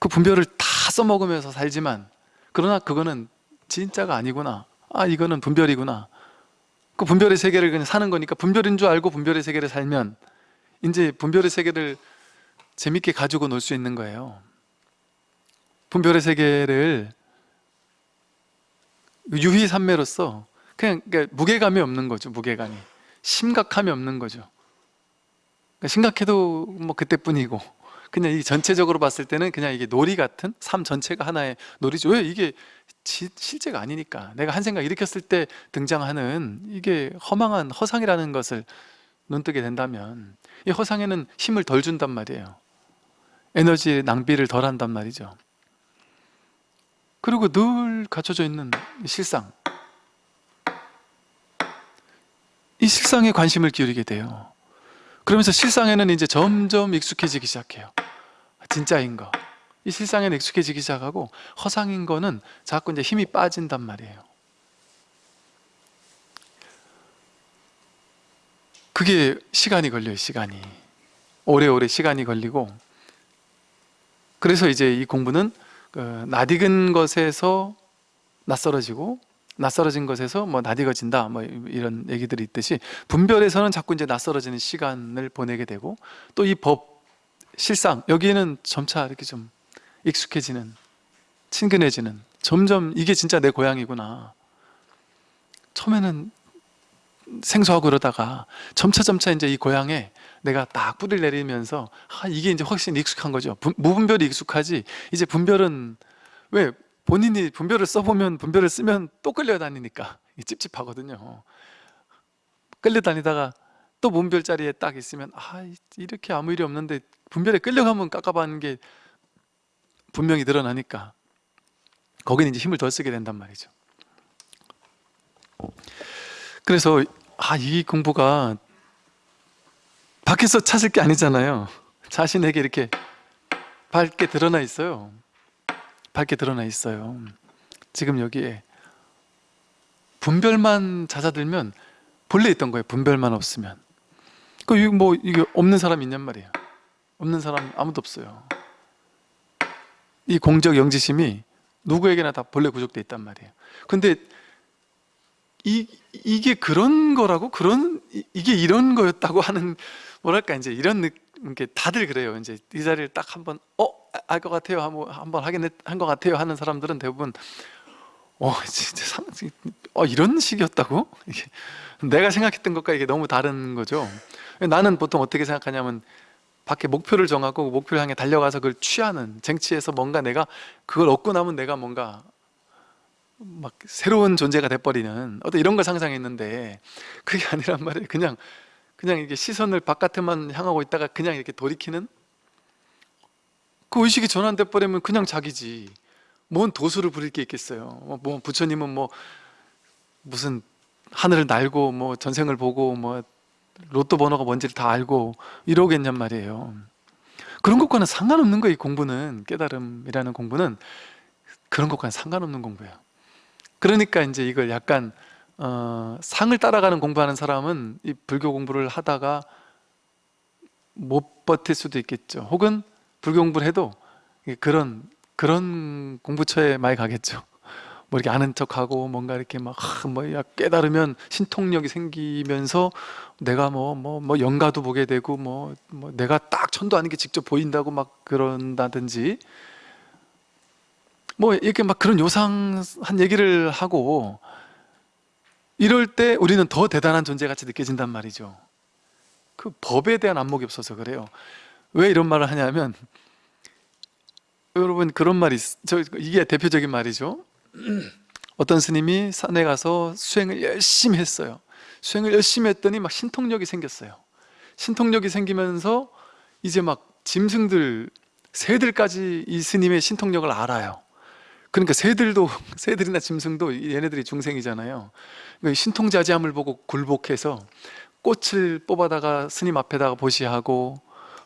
그 분별을 다 써먹으면서 살지만 그러나 그거는 진짜가 아니구나. 아 이거는 분별이구나. 그 분별의 세계를 그냥 사는 거니까 분별인 줄 알고 분별의 세계를 살면 이제 분별의 세계를 재밌게 가지고 놀 수 있는 거예요. 분별의 세계를 유희산매로서 그냥 그러니까 무게감이 없는 거죠 무게감이. 심각함이 없는 거죠. 그러니까 심각해도 뭐 그때뿐이고 그냥 이 전체적으로 봤을 때는 그냥 이게 놀이 같은 삶 전체가 하나의 놀이죠. 왜 이게 지, 실제가 아니니까. 내가 한 생각 일으켰을 때 등장하는 이게 허망한 허상이라는 것을 눈뜨게 된다면 이 허상에는 힘을 덜 준단 말이에요. 에너지 낭비를 덜 한단 말이죠. 그리고 늘 갖춰져 있는 이 실상. 이 실상에 관심을 기울이게 돼요. 그러면서 실상에는 이제 점점 익숙해지기 시작해요 진짜인 거. 이 실상에는 익숙해지기 시작하고 허상인 거는 자꾸 이제 힘이 빠진단 말이에요. 그게 시간이 걸려요, 시간이. 오래오래 시간이 걸리고 그래서 이제 이 공부는 그 낯익은 것에서 낯설어지고 낯설어진 것에서 뭐 낯익어진다 뭐 이런 얘기들이 있듯이 분별에서는 자꾸 이제 낯설어지는 시간을 보내게 되고 또 이 법 실상 여기에는 점차 이렇게 좀 익숙해지는 친근해지는 점점 이게 진짜 내 고향이구나. 처음에는 생소하고 그러다가 점차 점차 이제 이 고향에 내가 딱 뿌리를 내리면서 아 이게 이제 훨씬 익숙한 거죠. 분, 무분별이 익숙하지? 이제 분별은 왜 본인이 분별을 써보면 분별을 쓰면 또 끌려다니니까. 찝찝하거든요. 끌려다니다가 또 문별 자리에 딱 있으면 아 이렇게 아무 일이 없는데 분별에 끌려가면 깝깝한 게 분명히 드러나니까 거기는 이제 힘을 덜 쓰게 된단 말이죠. 그래서 아 이 공부가 밖에서 찾을 게 아니잖아요. 자신에게 이렇게 밝게 드러나 있어요. 밝게 드러나 있어요. 지금 여기에 분별만 잦아들면 본래 있던 거예요. 분별만 없으면. 그뭐 이게 없는 사람 있냔 말이에요. 없는 사람 아무도 없어요. 이 공적 영지심이 누구에게나 다 본래 구족돼 있단 말이에요. 근데 이 이게 그런 거라고 그런 이게 이런 거였다고 하는 뭐랄까 이제 이런 게 다들 그래요. 이제 이 자리를 딱 한번 어알 것 같아요. 한번 하긴 한것 같아요 하는 사람들은 대부분 어 진짜 어 이런 식이었다고 이게 내가 생각했던 것과 이게 너무 다른 거죠. 나는 보통 어떻게 생각하냐면 밖에 목표를 정하고 목표를 향해 달려가서 그걸 취하는 쟁취해서 뭔가 내가 그걸 얻고 나면 내가 뭔가 막 새로운 존재가 돼버리는 어떤 이런 걸 상상했는데 그게 아니란 말이에요. 그냥 그냥 이게 시선을 바깥에만 향하고 있다가 그냥 이렇게 돌이키는? 그 의식이 전환돼 버리면 그냥 자기지. 뭔 도수를 부릴 게 있겠어요? 뭐 부처님은 뭐 무슨 하늘을 날고 뭐 전생을 보고 뭐 로또 번호가 뭔지를 다 알고 이러겠냔 말이에요. 그런 것과는 상관없는 거예요 이 공부는. 깨달음이라는 공부는 그런 것과는 상관없는 공부예요. 그러니까 이제 이걸 약간 어, 상을 따라가는 공부하는 사람은 이 불교 공부를 하다가 못 버틸 수도 있겠죠. 혹은 불교 공부를 해도 그런 그런 공부처에 많이 가겠죠 뭐 이렇게 아는 척하고 뭔가 이렇게 막뭐 깨달으면 신통력이 생기면서 내가 뭐 뭐뭐 영가도 보게 되고 뭐, 뭐 내가 딱 천도 아닌 게 직접 보인다고 막 그런다든지 뭐 이렇게 막 그런 요상한 얘기를 하고 이럴 때 우리는 더 대단한 존재같이 느껴진단 말이죠. 그 법에 대한 안목이 없어서 그래요. 왜 이런 말을 하냐면 여러분 그런 말이 있, 저 이게 대표적인 말이죠 어떤 스님이 산에 가서 수행을 열심히 했어요. 수행을 열심히 했더니 막 신통력이 생겼어요. 신통력이 생기면서 이제 막 짐승들 새들까지 이 스님의 신통력을 알아요. 그러니까 새들도 새들이나 짐승도 얘네들이 중생이잖아요. 그러니까 신통자지함을 보고 굴복해서 꽃을 뽑아다가 스님 앞에다가 보시하고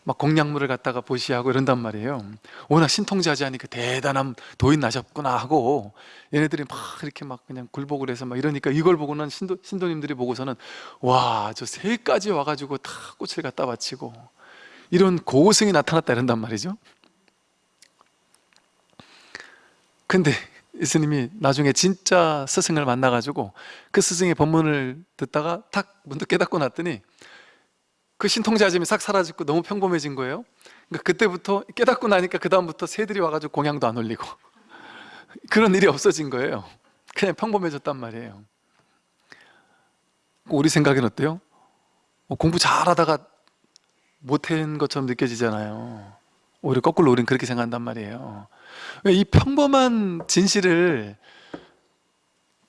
막 공약물을 갖다가 보시하고 이런단 말이에요. 워낙 신통자지하니 그 대단한 도인 나셨구나 하고 얘네들이 막 이렇게 막 그냥 굴복을 해서 막 이러니까 이걸 보고는 신도, 신도님들이 보고서는 와 저 새까지 와가지고 다 꽃을 갖다 바치고 이런 고승이 나타났다 이런단 말이죠. 근데 이 스님이 나중에 진짜 스승을 만나가지고 그 스승의 법문을 듣다가 탁 문득 깨닫고 났더니 그 신통자짐이 싹 사라지고 너무 평범해진 거예요. 그러니까 그때부터 깨닫고 나니까 그 다음부터 새들이 와가지고 공양도 안 올리고 그런 일이 없어진 거예요. 그냥 평범해졌단 말이에요. 우리 생각엔 어때요? 어, 공부 잘하다가 못한 것처럼 느껴지잖아요. 오히려 거꾸로 우리는 그렇게 생각한단 말이에요. 이 평범한 진실을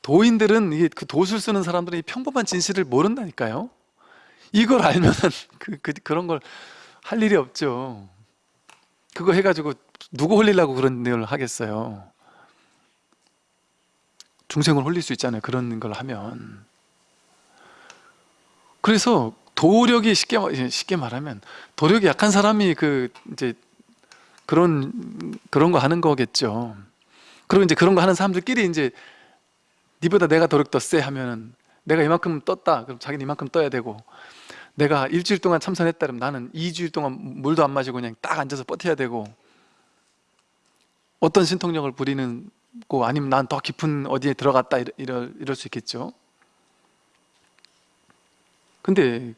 도인들은 이게 그 도술 쓰는 사람들은 이 평범한 진실을 모른다니까요 이걸 알면은 그, 그, 그런 걸 할 일이 없죠 그거 해가지고 누구 홀리려고 그런 일을 하겠어요 중생을 홀릴 수 있잖아요 그런 걸 하면 그래서 도력이 쉽게 쉽게 말하면 도력이 약한 사람이 그 이제 그런 그런 거 하는 거겠죠. 그리고 이제 그런 거 하는 사람들끼리 이제 니보다 내가 도력 더 세 하면은 내가 이만큼 떴다. 그럼 자기는 이만큼 떠야 되고 내가 일주일 동안 참선했다 그러면 나는 2주일 동안 물도 안 마시고 그냥 딱 앉아서 버텨야 되고 어떤 신통력을 부리는 고 아니면 난 더 깊은 어디에 들어갔다 이럴, 이럴, 수 있겠죠. 근데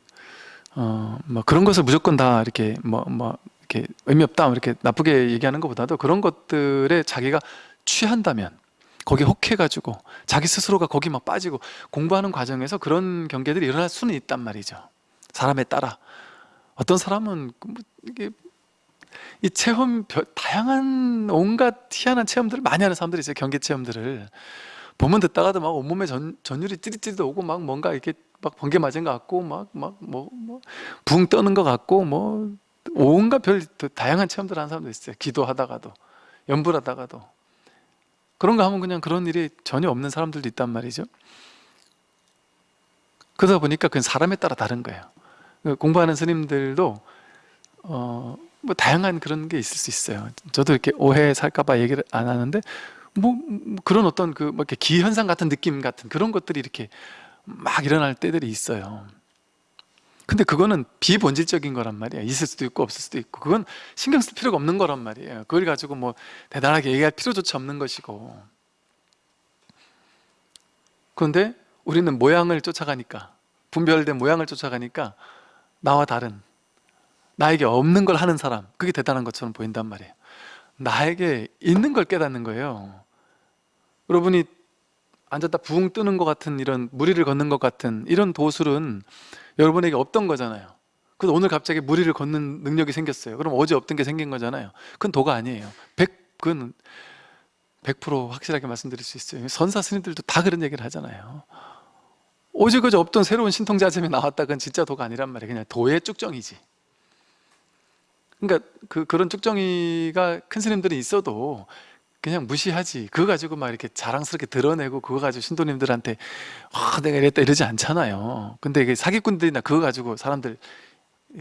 어, 뭐 그런 것을 무조건 다 이렇게 뭐, 뭐 이렇게 의미 없다 이렇게 나쁘게 얘기하는 것보다도 그런 것들에 자기가 취한다면 거기에 혹해가지고 자기 스스로가 거기 막 빠지고 공부하는 과정에서 그런 경계들이 일어날 수는 있단 말이죠 사람에 따라. 어떤 사람은 뭐 이게 이 체험 다양한 온갖 희한한 체험들을 많이 하는 사람들이 있어요 경계 체험들을. 보면 듣다가도 막 온몸에 전, 전율이 찌릿찌릿 오고 막 뭔가 이렇게 막 번개 맞은 것 같고 막막뭐뭐붕 떠는 것 같고 뭐 온갖 별 다양한 체험들 하는 사람도 있어요. 기도하다가도 연불하다가도. 그런 거 하면 그냥 그런 일이 전혀 없는 사람들도 있단 말이죠. 그러다 보니까 그건 사람에 따라 다른 거예요. 그 공부하는 스님들도 어, 뭐 다양한 그런 게 있을 수 있어요. 저도 이렇게 오해 살까봐 얘기를 안 하는데 뭐, 뭐 그런 어떤 그뭐 이렇게 기현상 같은 느낌 같은 그런 것들이 이렇게 막 일어날 때들이 있어요. 근데 그거는 비본질적인 거란 말이야 있을 수도 있고 없을 수도 있고. 그건 신경 쓸 필요가 없는 거란 말이에요. 그걸 가지고 뭐 대단하게 얘기할 필요조차 없는 것이고. 그런데 우리는 모양을 쫓아가니까 분별된 모양을 쫓아가니까 나와 다른 나에게 없는 걸 하는 사람 그게 대단한 것처럼 보인단 말이에요. 나에게 있는 걸 깨닫는 거예요. 여러분이 앉았다 부웅 뜨는 것 같은 이런 무리를 걷는 것 같은 이런 도술은 여러분에게 없던 거잖아요. 그래서 오늘 갑자기 무리를 걷는 능력이 생겼어요. 그럼 어제 없던 게 생긴 거잖아요. 그건 도가 아니에요. 100, 그건 100% 확실하게 말씀드릴 수 있어요. 선사 스님들도 다 그런 얘기를 하잖아요 오직 그저 없던 새로운 신통자sem이 나왔다. 그건 진짜 도가 아니란 말이에요 그냥 도의 쭉정이지. 그러니까 그, 그런 쭉정이가 큰 스님들이 있어도 그냥 무시하지. 그거 가지고 막 이렇게 자랑스럽게 드러내고 그거 가지고 신도님들한테 아 내가 이랬다 이러지 않잖아요. 근데 이게 사기꾼들이나 그거 가지고 사람들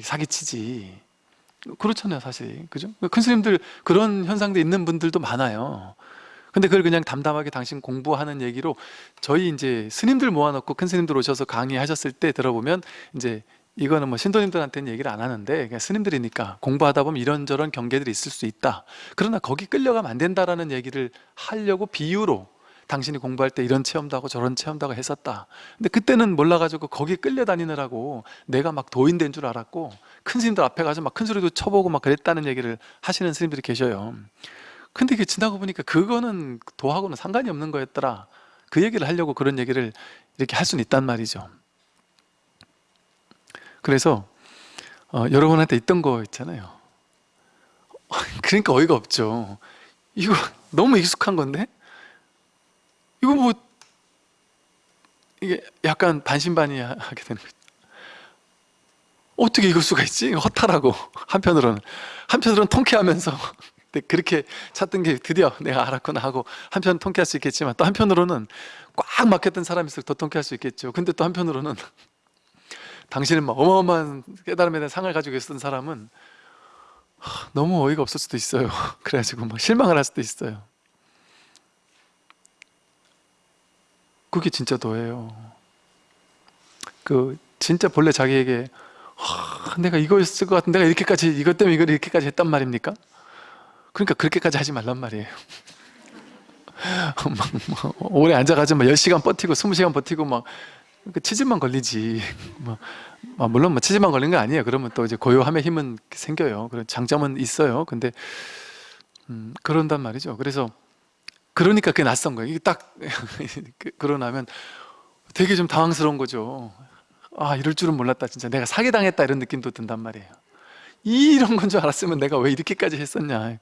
사기치지. 그렇잖아요 사실. 그죠? 큰 스님들 그런 현상도 있는 분들도 많아요 근데 그걸 그냥 담담하게 당신 공부하는 얘기로 저희 이제 스님들 모아놓고 큰 스님들 오셔서 강의하셨을 때 들어보면 이제 이거는 뭐 신도님들한테는 얘기를 안 하는데 그냥 스님들이니까 공부하다 보면 이런저런 경계들이 있을 수 있다. 그러나 거기 끌려가면 안 된다라는 얘기를 하려고 비유로 당신이 공부할 때 이런 체험도 하고 저런 체험도 하고 했었다. 근데 그때는 몰라가지고 거기 끌려다니느라고 내가 막 도인된 줄 알았고 큰 스님들 앞에 가서 막 큰 소리도 쳐보고 막 그랬다는 얘기를 하시는 스님들이 계셔요 근데 이게 지나고 보니까 그거는 도하고는 상관이 없는 거였더라. 그 얘기를 하려고 그런 얘기를 이렇게 할 수는 있단 말이죠. 그래서 어, 여러분한테 있던 거 있잖아요. 그러니까 어이가 없죠. 이거 너무 익숙한 건데? 이거 뭐 이게 약간 반신반의하게 되는 거죠. 어떻게 이럴 수가 있지? 허탈하고. 한편으로는. 한편으로는 통쾌하면서 근데 그렇게 찾던 게 드디어 내가 알았구나 하고 한편 통쾌할 수 있겠지만 또 한편으로는 꽉 막혔던 사람일수록 더 통쾌할 수 있겠죠. 근데 또 한편으로는 당신은 막 어마어마한 깨달음에 대한 상을 가지고 있었던 사람은 하, 너무 어이가 없을 수도 있어요. 그래가지고 막 실망을 할 수도 있어요. 그게 진짜 도예요. 그 진짜 본래 자기에게 하, 내가 이거였을 것 같은데 내가 이렇게까지 이것 때문에 이걸 이렇게까지 했단 말입니까? 그러니까 그렇게까지 하지 말란 말이에요. 막, 막 오래 앉아가지고 막 10시간 버티고 20시간 버티고 막그 치질만 걸리지. 뭐, 아, 물론 뭐 치질만 걸린 거 아니에요. 그러면 또 이제 고요함의 힘은 생겨요. 그런 장점은 있어요. 근데 음, 그런단 말이죠. 그래서 그러니까 그게 낯선 거예요. 이게 딱 그- 그러고 나면 되게 좀 당황스러운 거죠. 아 이럴 줄은 몰랐다 진짜. 내가 사기당했다 이런 느낌도 든단 말이에요 이런 건 줄 알았으면 내가 왜 이렇게까지 했었냐.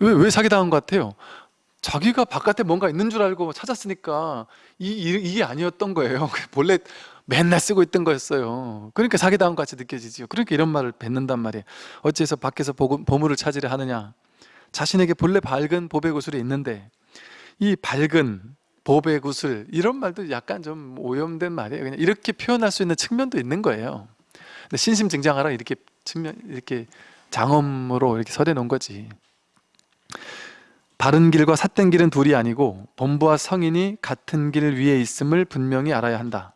왜, 왜 사기당한 것 같아요? 자기가 바깥에 뭔가 있는 줄 알고 찾았으니까 이, 이, 게 아니었던 거예요. 본래 맨날 쓰고 있던 거였어요. 그러니까 사기당한 것 같이 느껴지죠 그러니까 이런 말을 뱉는단 말이에요. 어째서 밖에서 보- 보물을 찾으려 하느냐. 자신에게 본래 밝은 보배 구슬이 있는데 이 밝은 보배 구슬 이런 말도 약간 좀 오염된 말이에요. 그냥 이렇게 표현할 수 있는 측면도 있는 거예요. 신심증장하라 이렇게 측면 이렇게 장엄으로 이렇게 설해 놓은 거지. 바른 길과 삿된 길은 둘이 아니고 범부와 성인이 같은 길 위에 있음을 분명히 알아야 한다.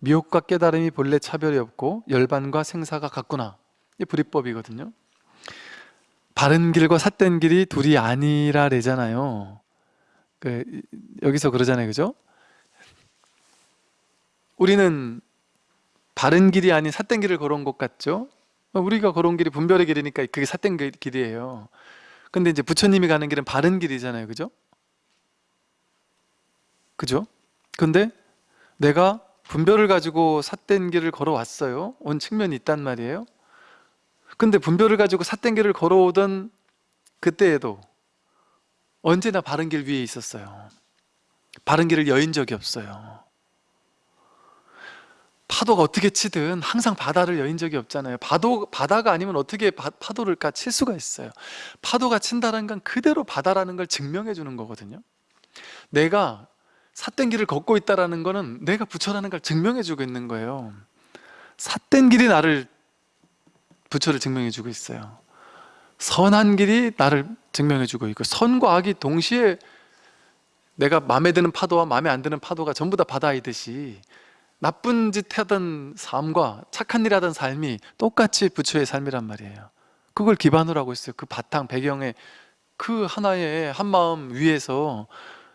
미혹과 깨달음이 본래 차별이 없고 열반과 생사가 같구나. 이게 불이법이거든요. 바른 길과 삿된 길이 둘이 아니라래잖아요. 그, 여기서 그러잖아요. 그죠? 우리는 바른 길이 아닌 삿된 길을 걸어온 것 같죠? 우리가 걸어온 길이 분별의 길이니까 그게 삿된 길- 길이에요. 근데 이제 부처님이 가는 길은 바른 길이잖아요. 그죠? 그죠? 근데 내가 분별을 가지고 삿된 길을 걸어왔어요. 온 측면이 있단 말이에요. 근데 분별을 가지고 삿된 길을 걸어오던 그때에도 언제나 바른 길 위에 있었어요. 바른 길을 여인 적이 없어요 파도가 어떻게 치든 항상 바다를 여인 적이 없잖아요. 파도, 바다가 아니면 어떻게 바, 파도를 칠 수가 있어요. 파도가 친다는 건 그대로 바다라는 걸 증명해 주는 거거든요. 내가 삿된 길을 걷고 있다는 거는 내가 부처라는 걸 증명해 주고 있는 거예요. 삿된 길이 나를 부처를 증명해 주고 있어요. 선한 길이 나를 증명해 주고 있고 선과 악이 동시에 내가 마음에 드는 파도와 마음에 안 드는 파도가 전부 다 바다이듯이 나쁜 짓 하던 삶과 착한 일 하던 삶이 똑같이 부처의 삶이란 말이에요. 그걸 기반으로 하고 있어요. 그 바탕 배경에 그 하나의 한마음 위에서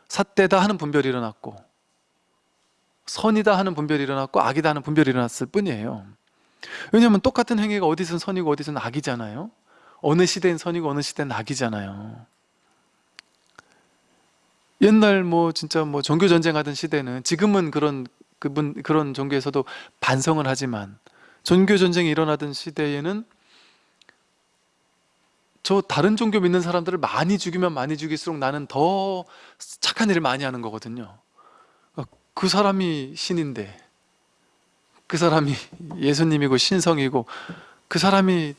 삿대다 하는 분별이 일어났고 선이다 하는 분별이 일어났고 악이다 하는 분별이 일어났을 뿐이에요. 왜냐하면 똑같은 행위가 어디선 선이고 어디선 악이잖아요. 어느 시대엔 선이고 어느 시대는 악이잖아요. 옛날 뭐 진짜 뭐 종교 전쟁 하던 시대는 지금은 그런 그분 그런 종교에서도 반성을 하지만 종교 전쟁이 일어나던 시대에는 저 다른 종교 믿는 사람들을 많이 죽이면 많이 죽일수록 나는 더 착한 일을 많이 하는 거거든요. 어, 그 사람이 신인데 그 사람이 예수님이고 신성이고 그 사람이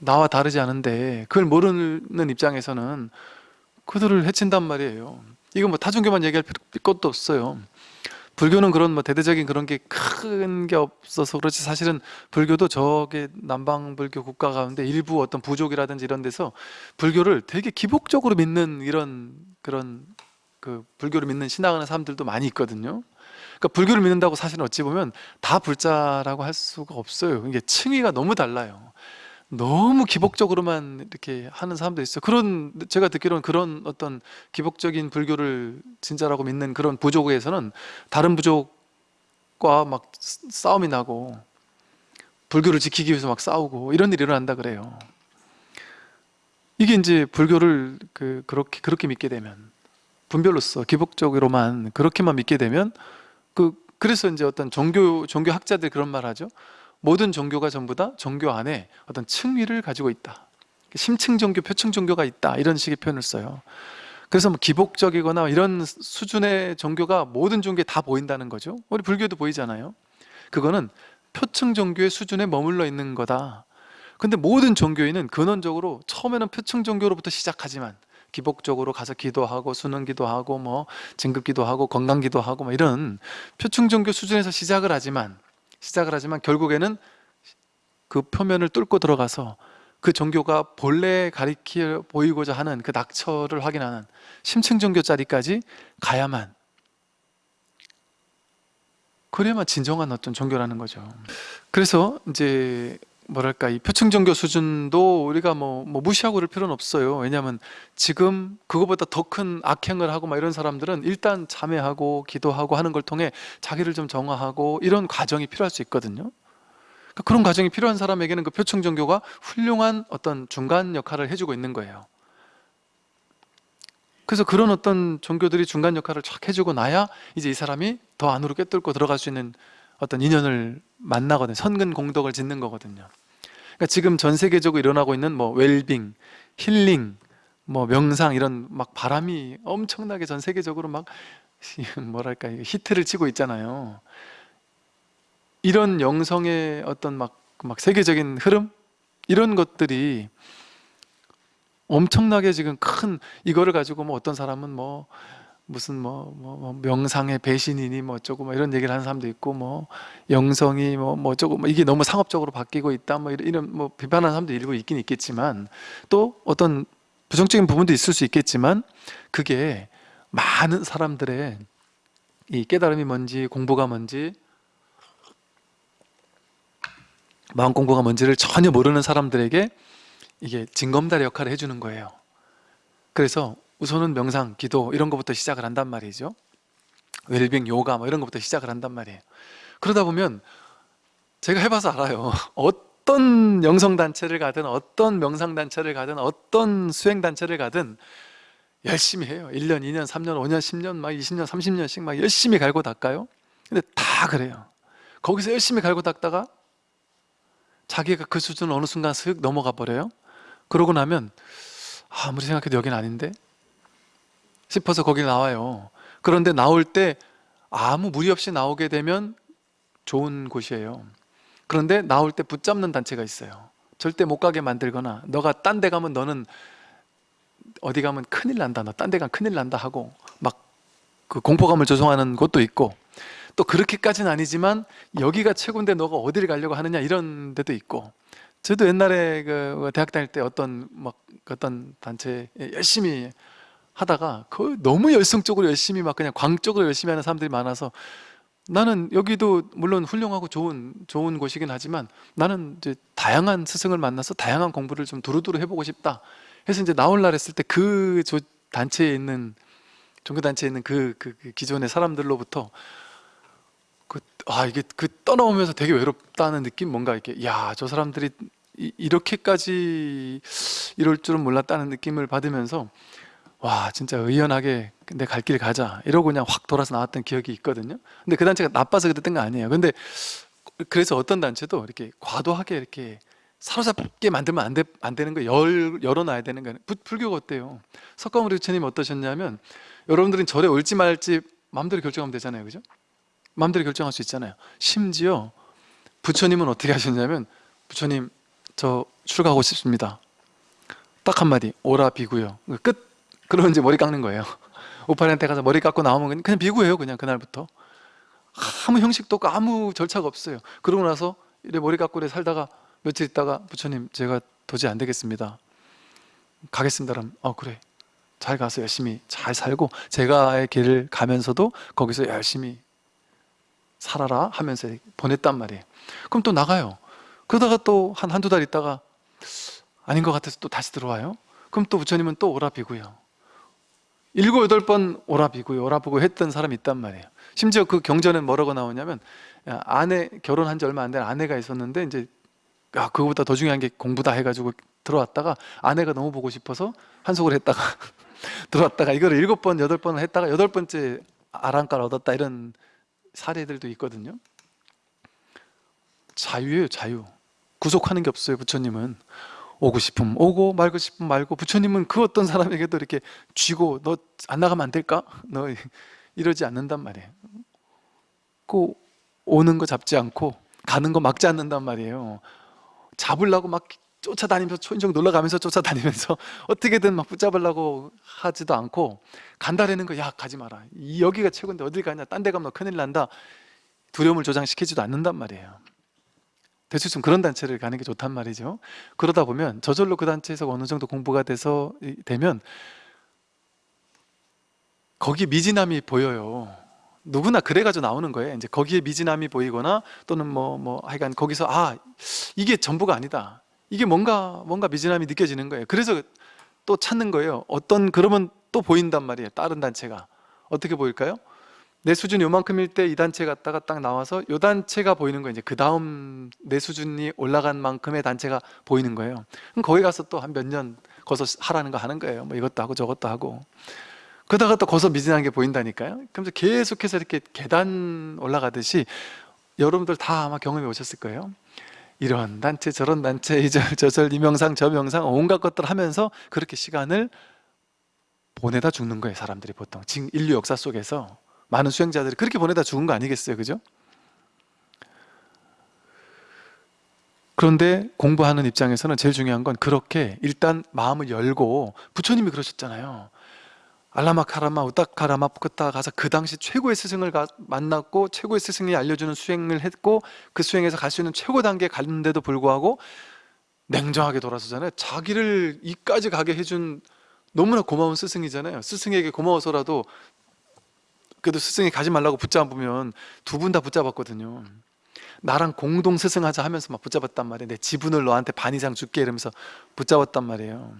나와 다르지 않은데 그걸 모르는 입장에서는 그들을 해친단 말이에요. 이거 뭐 타종교만 얘기할 것도 없어요 불교는 그런 뭐 대대적인 그런 게큰게 없어서 그렇지 사실은 불교도 저게 남방 불교 국가 가운데 일부 어떤 부족이라든지 이런 데서 불교를 되게 기복적으로 믿는 이런 그런 그 불교를 믿는 신앙하는 사람들도 많이 있거든요. 그러니까 불교를 믿는다고 사실은 어찌 보면 다 불자라고 할 수가 없어요. 이게 층위가 너무 달라요. 너무 기복적으로만 이렇게 하는 사람도 있어요. 그런 제가 듣기로는 그런 어떤 기복적인 불교를 진짜라고 믿는 그런 부족에서는 다른 부족과 막 싸움이 나고 불교를 지키기 위해서 막 싸우고 이런 일이 일어난다 그래요. 이게 이제 불교를 그 그렇게 그렇게 믿게 되면 분별로서 기복적으로만 그렇게만 믿게 되면 그 그래서 이제 어떤 종교 종교 학자들 그런 말 하죠. 모든 종교가 전부 다 종교 안에 어떤 층위를 가지고 있다. 심층 종교, 표층 종교가 있다. 이런 식의 표현을 써요. 그래서 뭐 기복적이거나 이런 수준의 종교가 모든 종교에 다 보인다는 거죠. 우리 불교도 보이잖아요. 그거는 표층 종교의 수준에 머물러 있는 거다. 근데 모든 종교인은 근원적으로 처음에는 표층 종교로부터 시작하지만 기복적으로 가서 기도하고 수능 기도하고 뭐 진급 기도하고 건강 기도하고 뭐 이런 표층 종교 수준에서 시작을 하지만 시작을 하지만 결국에는 그 표면을 뚫고 들어가서 그 종교가 본래 가리켜 보이고자 하는 그 낙처를 확인하는 심층 종교 자리까지 가야만 그래야만 진정한 어떤 종교라는 거죠. 그래서 이제 뭐랄까 이 표층 종교 수준도 우리가 뭐, 뭐 무시하고 그럴 필요는 없어요. 왜냐하면 지금 그거보다 더 큰 악행을 하고 막 이런 사람들은 일단 참회하고 기도하고 하는 걸 통해 자기를 좀 정화하고 이런 과정이 필요할 수 있거든요. 그러니까 그런 과정이 필요한 사람에게는 그 표층 종교가 훌륭한 어떤 중간 역할을 해주고 있는 거예요. 그래서 그런 어떤 종교들이 중간 역할을 쫙 해주고 나야 이제 이 사람이 더 안으로 꿰뚫고 들어갈 수 있는 어떤 인연을 만나거든요. 선근 공덕을 짓는 거거든요. 그러니까 지금 전 세계적으로 일어나고 있는 뭐 웰빙, 힐링, 뭐 명상 이런 막 바람이 엄청나게 전 세계적으로 막 뭐랄까 히트를 치고 있잖아요. 이런 영성의 어떤 막, 막 세계적인 흐름 이런 것들이 엄청나게 지금 큰 이거를 가지고 뭐 어떤 사람은 뭐 무슨 뭐, 뭐, 뭐 명상의 배신이니 뭐 어쩌고 뭐 이런 얘기를 하는 사람도 있고 뭐 영성이 뭐, 뭐 어쩌고 뭐 이게 너무 상업적으로 바뀌고 있다 뭐 이런, 이런 뭐 비판하는 사람도 일부 있긴 있겠지만 또 어떤 부정적인 부분도 있을 수 있겠지만 그게 많은 사람들의 이 깨달음이 뭔지 공부가 뭔지 마음 공부가 뭔지를 전혀 모르는 사람들에게 이게 징검다리 역할을 해주는 거예요. 그래서 우선은 명상, 기도 이런 것부터 시작을 한단 말이죠. 웰빙, 요가 뭐 이런 것부터 시작을 한단 말이에요. 그러다 보면 제가 해봐서 알아요. 어떤 영성단체를 가든 어떤 명상단체를 가든 어떤 수행단체를 가든 열심히 해요. 1년, 2년, 3년, 5년, 10년, 막 20년, 30년씩 막 열심히 갈고 닦아요. 근데 다 그래요. 거기서 열심히 갈고 닦다가 자기가 그 수준을 어느 순간 슥 넘어가 버려요. 그러고 나면 아, 아무리 생각해도 여긴 아닌데 싶어서 거기 나와요. 그런데 나올 때 아무 무리 없이 나오게 되면 좋은 곳이에요. 그런데 나올 때 붙잡는 단체가 있어요. 절대 못 가게 만들거나 너가 딴 데 가면 너는 어디 가면 큰일 난다 너 딴 데 가면 큰일 난다 하고 막 그 공포감을 조성하는 곳도 있고 또 그렇게까지는 아니지만 여기가 최고인데 너가 어디를 가려고 하느냐 이런 데도 있고 저도 옛날에 그 대학 다닐 때 어떤 막 어떤 단체 열심히 하다가 그 너무 열성적으로 열심히 막 그냥 광적으로 열심히 하는 사람들이 많아서 나는 여기도 물론 훌륭하고 좋은 좋은 곳이긴 하지만 나는 이제 다양한 스승을 만나서 다양한 공부를 좀 두루두루 해보고 싶다. 해서 이제 나올라 했을 때 그 단체에 있는 종교 단체에 있는 그, 그, 그 기존의 사람들로부터 그, 아 이게 그 떠나오면서 되게 외롭다는 느낌 뭔가 이렇게 야 저 사람들이 이, 이렇게까지 이럴 줄은 몰랐다는 느낌을 받으면서 와 진짜 의연하게 내 갈 길 가자. 이러고 그냥 확 돌아서 나왔던 기억이 있거든요. 근데 그 단체가 나빠서 그랬던 거 아니에요. 근데 그래서 어떤 단체도 이렇게 과도하게 이렇게 사로잡게 만들면 안, 돼, 안 되는 거 열, 열어놔야 되는 거예요 부- 불교가 어때요? 석가모니 부처님 어떠셨냐면 여러분들은 절에 올지 말지 마음대로 결정하면 되잖아요. 그죠? 마음대로 결정할 수 있잖아요. 심지어 부처님은 어떻게 하셨냐면 부처님 저 출가하고 싶습니다. 딱 한마디 오라 비구요. 끝 그러면 이제 머리 깎는 거예요. 오팔한테 가서 머리 깎고 나오면 그냥- 그냥 비구예요 그냥 그날부터. 아무 형식도 없고 아무 절차가 없어요. 그러고 나서 이래 머리 깎고 이래 살다가 며칠 있다가 부처님 제가 도저히 안 되겠습니다. 가겠습니다. 그럼 어 그래. 잘 가서 열심히 잘 살고 제가의 길을 가면서도 거기서 열심히 살아라 하면서 보냈단 말이에요. 그럼 또 나가요. 그러다가 또 한 한두 달 있다가 아닌 것 같아서 또 다시 들어와요. 그럼 또 부처님은 또 오라 비고요 일곱 여덟 번 오라 비고요. 오라 비고 했던 사람이 있단 말이에요. 심지어 그 경전은 뭐라고 나오냐면 야, 아내 결혼한 지 얼마 안 된 아내가 있었는데 이제 야 그거보다 더 중요한 게 공부다 해가지고 들어왔다가 아내가 너무 보고 싶어서 한속을 했다가 들어왔다가 이거를 일곱 번 여덟 번을 했다가 여덟 번째 아랑가를 얻었다 이런 사례들도 있거든요. 자유예요 자유. 구속하는 게 없어요 부처님은 오고 싶으면 오고 말고 싶으면 말고 부처님은 그 어떤 사람에게도 이렇게 쥐고 너 안 나가면 안 될까? 너 이러지 않는단 말이에요. 그 오는 거 잡지 않고 가는 거 막지 않는단 말이에요. 잡으려고 막 쫓아다니면서 초인종 놀러가면서 쫓아다니면서 어떻게든 막 붙잡으려고 하지도 않고 간다라는 거 야 가지 마라. 이 여기가 최고인데 어딜 가냐? 딴 데 가면 너 큰일 난다. 두려움을 조장시키지도 않는단 말이에요 대충 그런 단체를 가는 게 좋단 말이죠. 그러다 보면 저절로 그 단체에서 어느 정도 공부가 돼서 이- 되면 거기 미진함이 보여요. 누구나 그래가지고 나오는 거예요. 이제 거기에 미진함이 보이거나 또는 뭐, 뭐 하여간 거기서 아 이게 전부가 아니다. 이게 뭔가 뭔가 미진함이 느껴지는 거예요. 그래서 또 찾는 거예요. 어떤 그러면 또 보인단 말이에요. 다른 단체가. 어떻게 보일까요? 내 수준이 요만큼일 때 이 단체 갔다가 딱 나와서 요 단체가 보이는 거예요 이제 그 다음 내 수준이 올라간 만큼의 단체가 보이는 거예요. 그럼 거기 가서 또 한 몇 년 거기서 하라는 거 하는 거예요. 뭐 이것도 하고 저것도 하고. 그러다가 또 거기서 미진한 게 보인다니까요. 그러면서 계속해서 이렇게 계단 올라가듯이 여러분들 다 아마 경험해 오셨을 거예요. 이런 단체 저런 단체 이절 저절 이 명상 저 명상 온갖 것들 하면서 그렇게 시간을 보내다 죽는 거예요 사람들이 보통. 지금 인류 역사 속에서 많은 수행자들이 그렇게 보내다 죽은 거 아니겠어요 그죠? 그런데 공부하는 입장에서는 제일 중요한 건 그렇게 일단 마음을 열고 부처님이 그러셨잖아요. 알라마 카라마 우타카라마 푸크타 가서 그 당시 최고의 스승을 가- 만났고 최고의 스승이 알려주는 수행을 했고 그 수행에서 갈 수 있는 최고 단계에 갔는데도 불구하고 냉정하게 돌아서잖아요. 자기를 이까지 가게 해준 너무나 고마운 스승이잖아요. 스승에게 고마워서라도 그래도 스승이 가지 말라고 붙잡으면 두 분 다 붙잡았거든요. 나랑 공동 스승하자 하면서 막 붙잡았단 말이에요. 내 지분을 너한테 반 이상 줄게 이러면서 붙잡았단 말이에요.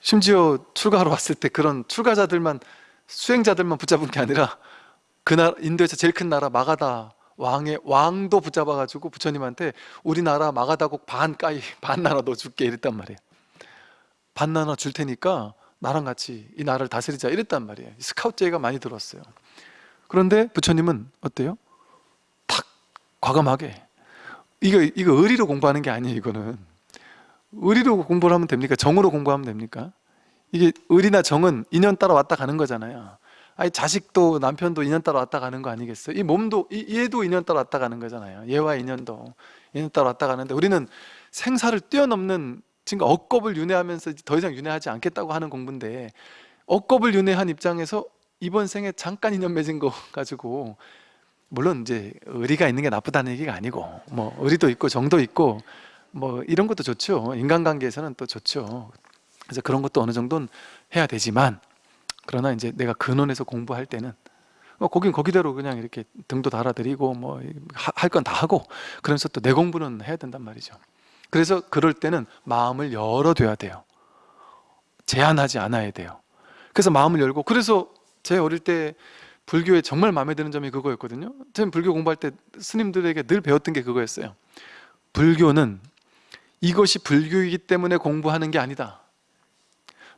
심지어 출가하러 왔을 때 그런 출가자들만 수행자들만 붙잡은 게 아니라 그 나라 인도에서 제일 큰 나라 마가다 왕의 왕도 붙잡아 가지고 부처님한테 우리나라 마가다국 반 까이 반 나라 너 줄게 이랬단 말이에요. 반 나라 줄 테니까 나랑 같이 이 나라를 다스리자 이랬단 말이에요 스카우트제가 많이 들었어요 그런데 부처님은 어때요? 탁 과감하게 이거 이거 의리로 공부하는 게 아니에요 이거는 의리로 공부를 하면 됩니까? 정으로 공부하면 됩니까? 이게 의리나 정은 인연 따라 왔다 가는 거잖아요 아니 자식도 남편도 인연 따라 왔다 가는 거 아니겠어요? 이 몸도 이, 얘도 인연 따라 왔다 가는 거잖아요 얘와 인연도 인연 따라 왔다 가는데 우리는 생사를 뛰어넘는 지금 억겁을 윤회하면서 더 이상 윤회하지 않겠다고 하는 공부인데 억겁을 윤회한 입장에서 이번 생에 잠깐 인연 맺은 거 가지고 물론 이제 의리가 있는 게 나쁘다는 얘기가 아니고 뭐 의리도 있고 정도 있고 뭐 이런 것도 좋죠. 인간관계에서는 또 좋죠. 그래서 그런 것도 어느 정도는 해야 되지만 그러나 이제 내가 근원에서 공부할 때는 뭐 거긴 거기대로 그냥 이렇게 등도 달아드리고 뭐 할 건 다 하고 그러면서 또 내 공부는 해야 된단 말이죠 그래서 그럴 때는 마음을 열어둬야 돼요. 제한하지 않아야 돼요. 그래서 마음을 열고 그래서 제 어릴 때 불교에 정말 마음에 드는 점이 그거였거든요. 저는 불교 공부할 때 스님들에게 늘 배웠던 게 그거였어요. 불교는 이것이 불교이기 때문에 공부하는 게 아니다.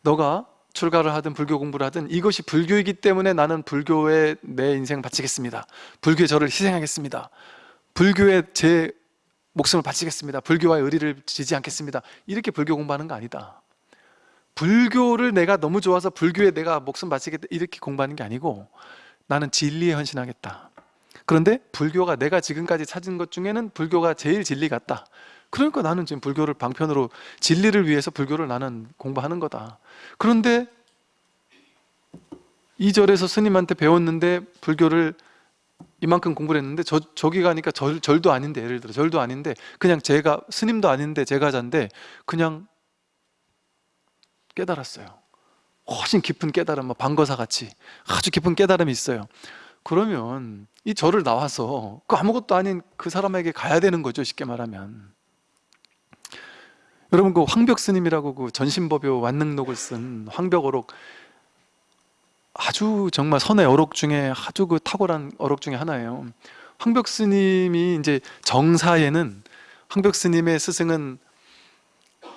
너가 출가를 하든 불교 공부를 하든 이것이 불교이기 때문에 나는 불교에 내 인생 바치겠습니다. 불교에 저를 희생하겠습니다. 불교에 제 목숨을 바치겠습니다. 불교와의 의리를 지지 않겠습니다. 이렇게 불교 공부하는 거 아니다. 불교를 내가 너무 좋아서 불교에 내가 목숨 바치겠다 이렇게 공부하는 게 아니고 나는 진리에 헌신하겠다. 그런데 불교가 내가 지금까지 찾은 것 중에는 불교가 제일 진리 같다. 그러니까 나는 지금 불교를 방편으로 진리를 위해서 불교를 나는 공부하는 거다. 그런데 이 절에서 스님한테 배웠는데 불교를 이만큼 공부를 했는데 저, 저기 가니까 절, 절도 아닌데 예를 들어. 절도 아닌데 그냥 제가 스님도 아닌데 제가 잔데 그냥 깨달았어요. 훨씬 깊은 깨달음, 뭐 방거사 같이. 아주 깊은 깨달음이 있어요. 그러면 이 절을 나와서 그 아무것도 아닌 그 사람에게 가야 되는 거죠 쉽게 말하면. 여러분 그 황벽 스님이라고 그 전신법요 완능록을 쓴 황벽어록 아주 정말 선의 어록 중에 아주 그 탁월한 어록 중에 하나예요. 황벽 스님이 이제 정사에는 황벽 스님의 스승은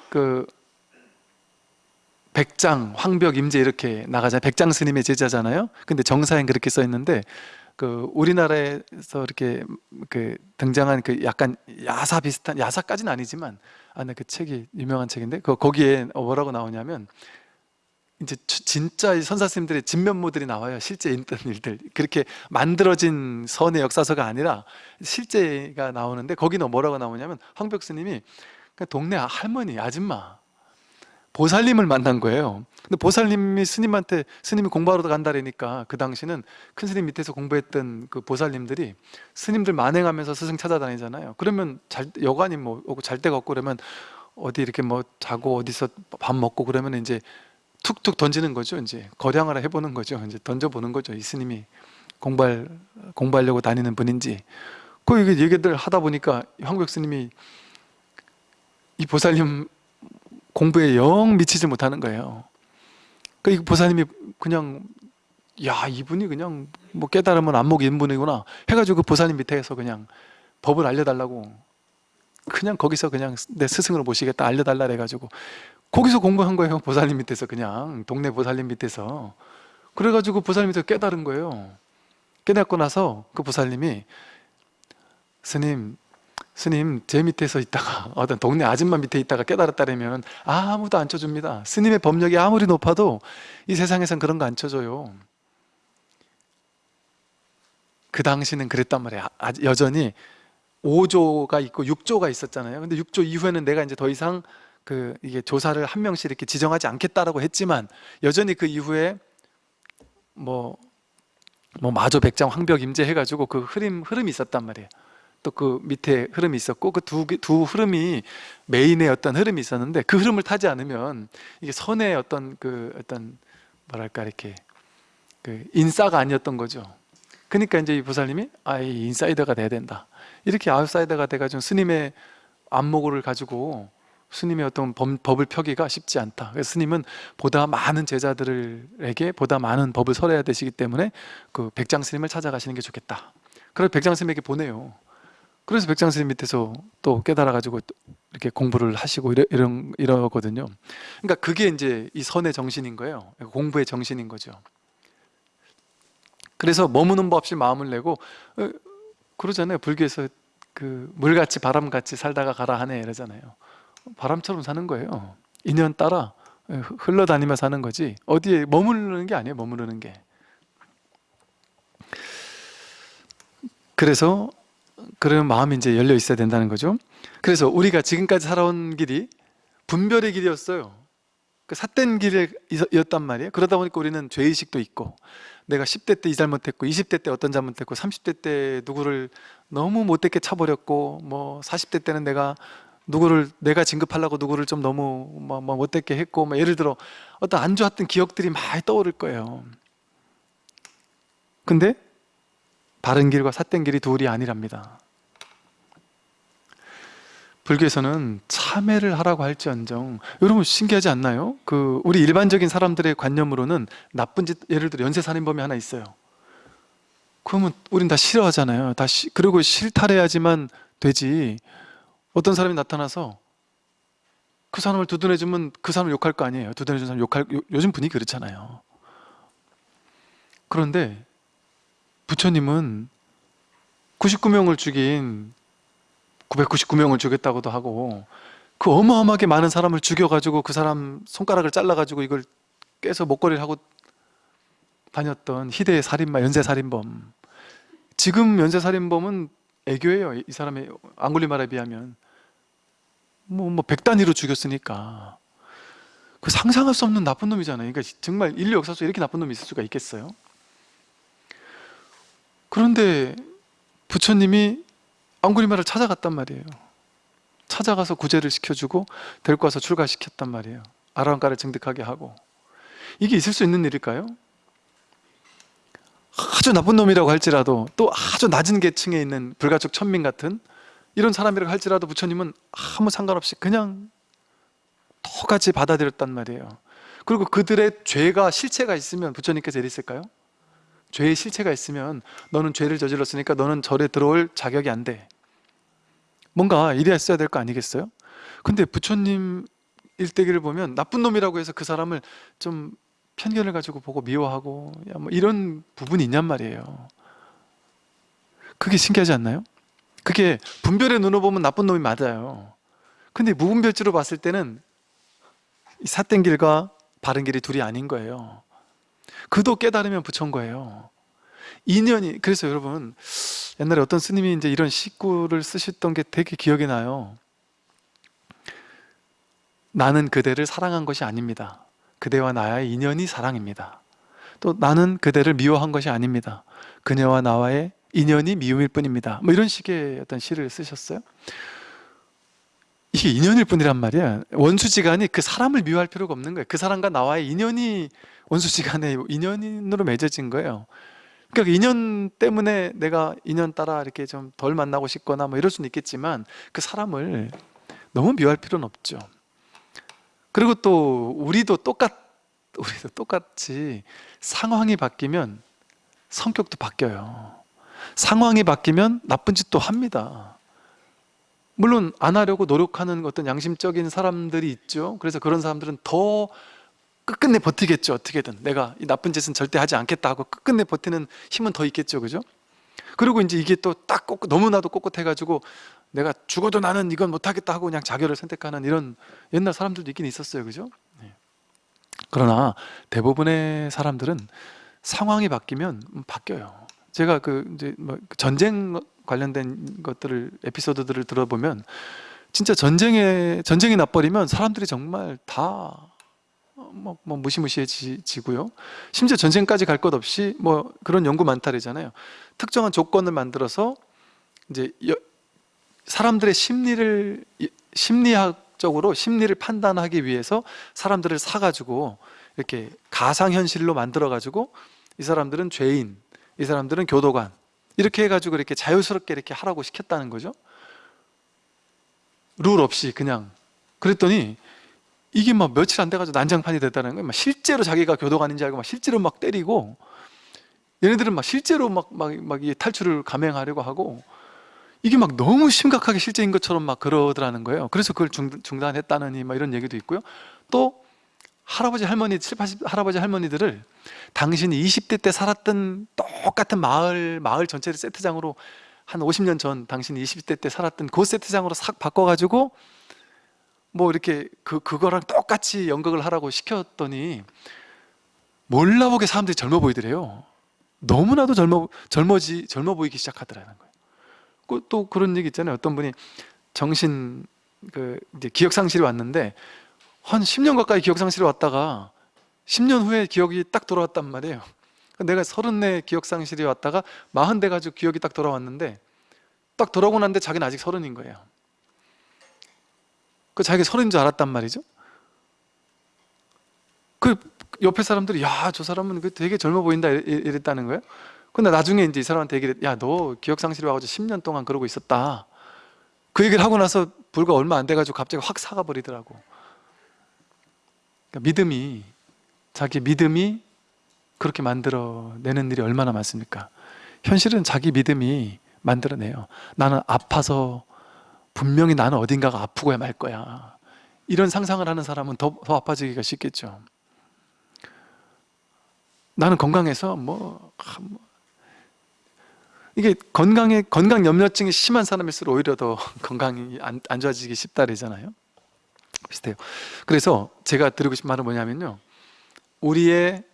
그 백장, 황벽, 임재 이렇게 나가자. 백장 스님의 제자잖아요. 근데 정사엔 그렇게 써 있는데 그 우리나라에서 이렇게 그 등장한 그 약간 야사 비슷한 야사까지는 아니지만 아나 그 책이 유명한 책인데 그 거기에 뭐라고 나오냐면 이제 주- 진짜 이 선사스님들의 진면모들이 나와요. 실제 있던 일들. 그렇게 만들어진 선의 역사서가 아니라 실제가 나오는데 거기는 뭐라고 나오냐면 황벽 스님이 그 동네 할머니, 아줌마 보살님을 만난 거예요. 근데 보살님이 스님한테 스님이 공부하러 간다라니까 그 당시는 큰 스님 밑에서 공부했던 그 보살님들이 스님들 만행하면서 스승 찾아다니잖아요. 그러면 잘 여관이 뭐 오고 잘 데가 없고 그러면 어디 이렇게 뭐 자고 어디서 밥 먹고 그러면 이제 툭툭 던지는 거죠. 이제 거량을 해보는 거죠. 이제 던져보는 거죠. 이 스님이 공부할 공부하려고 다니는 분인지. 그 이게 얘기들 하다 보니까 황벽 스님이 이 보살님 공부에 영 미치지 못하는 거예요. 그 이 보살님이 그냥 야 이분이 그냥 뭐 깨달으면 안목이 있는 분이구나 해가지고 그 보살님 밑에서 그냥 법을 알려달라고 그냥 거기서 그냥 내 스승으로 모시겠다 알려달라 해가지고 거기서 공부한 거예요 보살님 밑에서 그냥. 동네 보살님 밑에서. 그래가지고 보살님 밑에서 깨달은 거예요. 깨닫고 나서 그 보살님이 스님 스님 제 밑에서 있다가 어떤 동네 아줌마 밑에 있다가 깨달았다면 아무도 안 쳐줍니다. 스님의 법력이 아무리 높아도 이 세상에선 그런 거 안 쳐줘요. 그 당시는 그랬단 말이에요. 아- 여전히 5조가 있고 6조가 있었잖아요. 근데 6조 이후에는 내가 이제 더 이상 그 이게 조사를 한 명씩 이렇게 지정하지 않겠다라고 했지만 여전히 그 이후에 뭐, 뭐 마조 백장 황벽 임재 해가지고 그 흐름 흐름이 있었단 말이에요. 또 그 밑에 흐름이 있었고 그두두 흐름이 메인의 어떤 흐름이 있었는데 그 흐름을 타지 않으면 이게 선의 어떤 그 어떤 뭐랄까 이렇게 그 인싸가 아니었던 거죠. 그러니까 이제 이 보살님이 아이 인사이더가 돼야 된다. 이렇게 아웃사이더가 돼가지고 스님의 안목을 가지고 스님의 어떤 법, 법을 펴기가 쉽지 않다. 그래서 스님은 보다 많은 제자들에게 보다 많은 법을 설해야 되시기 때문에 그 백장 스님을 찾아가시는 게 좋겠다. 그래서 백장 스님에게 보내요. 그래서 백장 스님 밑에서 또 깨달아 가지고 이렇게 공부를 하시고 이러, 이런 이러거든요. 그러니까 그게 이제 이 선의 정신인 거예요. 공부의 정신인 거죠. 그래서 머무는 법 없이 마음을 내고 어, 그러잖아요. 불교에서 그 물같이 바람같이 살다가 가라 하네 이러잖아요. 바람처럼 사는 거예요. 인연 따라 흘러다니며 사는 거지 어디에 머무르는 게 아니에요. 머무르는 게. 그래서 그런 마음이 이제 열려 있어야 된다는 거죠. 그래서 우리가 지금까지 살아온 길이 분별의 길이었어요. 그 삿된 길이었단 말이에요. 그러다 보니까 우리는 죄의식도 있고 내가 10대 때 이 잘못했고 20대 때 어떤 잘못했고 30대 때 누구를 너무 못되게 차버렸고 뭐 40대 때는 내가 누구를 내가 진급하려고 누구를 좀 너무 뭐, 뭐 못되게 했고 뭐 예를 들어 어떤 안 좋았던 기억들이 많이 떠오를 거예요. 근데 바른 길과 삿된 길이 둘이 아니랍니다. 불교에서는 참회를 하라고 할지언정 여러분 신기하지 않나요? 그 우리 일반적인 사람들의 관념으로는 나쁜 짓 예를 들어 연쇄살인범이 하나 있어요. 그러면 우린 다 싫어하잖아요. 다 시, 그리고 실탈해야지만 되지. 어떤 사람이 나타나서 그 사람을 두둔해주면 그 사람을 욕할 거 아니에요. 두둔해준 사람 욕할 요, 요즘 분위기 그렇잖아요. 그런데 부처님은 99명을 죽인 999명을 죽였다고도 하고 그 어마어마하게 많은 사람을 죽여가지고 그 사람 손가락을 잘라가지고 이걸 깨서 목걸이를 하고 다녔던 희대의 살인마 연쇄살인범 지금 연쇄살인범은 애교예요. 이 사람의 앙골리마라에 비하면. 뭐, 뭐 백단위로 죽였으니까. 그 상상할 수 없는 나쁜 놈이잖아요. 그러니까 정말 인류 역사 속에 이렇게 나쁜 놈이 있을 수가 있겠어요? 그런데 부처님이 앙구리마를 찾아갔단 말이에요. 찾아가서 구제를 시켜주고 데리고 와서 출가시켰단 말이에요. 아라한가를 증득하게 하고. 이게 있을 수 있는 일일까요? 아주 나쁜 놈이라고 할지라도 또 아주 낮은 계층에 있는 불가촉 천민 같은 이런 사람이라고 할지라도 부처님은 아무 상관없이 그냥 똑같이 받아들였단 말이에요 그리고 그들의 죄가 실체가 있으면 부처님께서 이랬을까요? 죄의 실체가 있으면 너는 죄를 저질렀으니까 너는 절에 들어올 자격이 안 돼 뭔가 이래야 될 거 아니겠어요? 근데 부처님 일대기를 보면 나쁜 놈이라고 해서 그 사람을 좀 편견을 가지고 보고 미워하고 야, 뭐 이런 부분이 있냔 말이에요. 그게 신기하지 않나요? 그게 분별의 눈으로 보면 나쁜 놈이 맞아요. 근데 무분별지로 봤을 때는 이 삿된 길과 바른 길이 둘이 아닌 거예요. 그도 깨달으면 부처인 거예요. 인연이 그래서 여러분 옛날에 어떤 스님이 이제 이런 식구를 쓰셨던 게 되게 기억이 나요. 나는 그대를 사랑한 것이 아닙니다 그대와 나의 인연이 사랑입니다. 또 나는 그대를 미워한 것이 아닙니다. 그녀와 나와의 인연이 미움일 뿐입니다. 뭐 이런 식의 어떤 시를 쓰셨어요? 이게 인연일 뿐이란 말이야. 원수지간이 그 사람을 미워할 필요가 없는 거예요. 그 사람과 나와의 인연이 원수지간에 인연으로 맺어진 거예요. 그러니까 인연 때문에 내가 인연 따라 이렇게 좀 덜 만나고 싶거나 뭐 이럴 수는 있겠지만 그 사람을 너무 미워할 필요는 없죠 그리고 또 우리도 똑같 우리도 똑같이 상황이 바뀌면 성격도 바뀌어요. 상황이 바뀌면 나쁜 짓도 합니다. 물론 안 하려고 노력하는 어떤 양심적인 사람들이 있죠. 그래서 그런 사람들은 더 끝끝내 버티겠죠 어떻게든. 내가 이 나쁜 짓은 절대 하지 않겠다 하고 끝끝내 버티는 힘은 더 있겠죠 그죠? 그리고 이제 이게 또 딱 너무나도 꼿꼿해가지고 내가 죽어도 나는 이건 못하겠다 하고 그냥 자결을 선택하는 이런 옛날 사람들도 있긴 있었어요 그죠? 네. 그러나 대부분의 사람들은 상황이 바뀌면 바뀌어요 제가 그 이제 뭐 전쟁 관련된 것들을 에피소드들을 들어보면 진짜 전쟁에 전쟁이 나버리면 사람들이 정말 다 뭐, 뭐 무시무시해지고요. 심지어 전쟁까지 갈 것 없이 뭐 그런 연구 많다래잖아요. 특정한 조건을 만들어서 이제 여, 사람들의 심리를 심리학적으로 심리를 판단하기 위해서 사람들을 사가지고 이렇게 가상현실로 만들어가지고 이 사람들은 죄인, 이 사람들은 교도관 이렇게 해가지고 이렇게 자유스럽게 이렇게 하라고 시켰다는 거죠. 룰 없이 그냥. 그랬더니 이게 막 며칠 안 돼가지고 난장판이 됐다는 거예요. 막 실제로 자기가 교도관인 줄 알고 막 실제로 막 때리고 얘네들은 막 실제로 막, 막, 막 탈출을 감행하려고 하고 이게 막 너무 심각하게 실제인 것처럼 막 그러더라는 거예요. 그래서 그걸 중, 중단 했다느니 막 이런 얘기도 있고요. 또 할아버지 할머니 7, 80 할아버지 할머니들을 당신이 20대 때 살았던 똑같은 마을 마을 전체를 세트장으로 한 50년 전 당신이 20대 때 살았던 그 세트장으로 싹 바꿔가지고 뭐 이렇게 그, 그거랑 똑같이 연극을 하라고 시켰더니 몰라보게 사람들이 젊어 보이더래요. 너무나도 젊어, 젊어지, 젊어 보이기 시작하더라는 거예요. 그, 또 그런 얘기 있잖아요. 어떤 분이 정신 그 이제 기억 상실이 왔는데 한 10년 가까이 기억 상실이 왔다가 10년 후에 기억이 딱 돌아왔단 말이에요. 내가 서른네 기억 상실이 왔다가 마흔 돼 가지고 기억이 딱 돌아왔는데 딱 돌아오고 났는데 자기는 아직 서른인 거예요. 그 자기가 서른인 줄 알았단 말이죠. 그 옆에 사람들이 야 저 사람은 그 되게 젊어 보인다 이랬다는 거예요 근데 나중에 이제 이 사람한테 얘기를 야 너 기억상실이 와가지고 10년 동안 그러고 있었다. 그 얘기를 하고 나서 불과 얼마 안 돼가지고 갑자기 확 사가 버리더라고. 그러니까 믿음이 자기 믿음이 그렇게 만들어내는 일이 얼마나 많습니까? 현실은 자기 믿음이 만들어내요. 나는 아파서 분명히 나는 어딘가가 아프고야 말 거야. 이런 상상을 하는 사람은 더, 더 아파지기가 쉽겠죠. 나는 건강해서 뭐, 뭐 이게 건강에 건강 염려증이 심한 사람일수록 오히려 더 건강이 안, 안 좋아지기 쉽다 그러잖아요. 비슷해요. 그래서 제가 드리고 싶은 말은 뭐냐면요. 우리의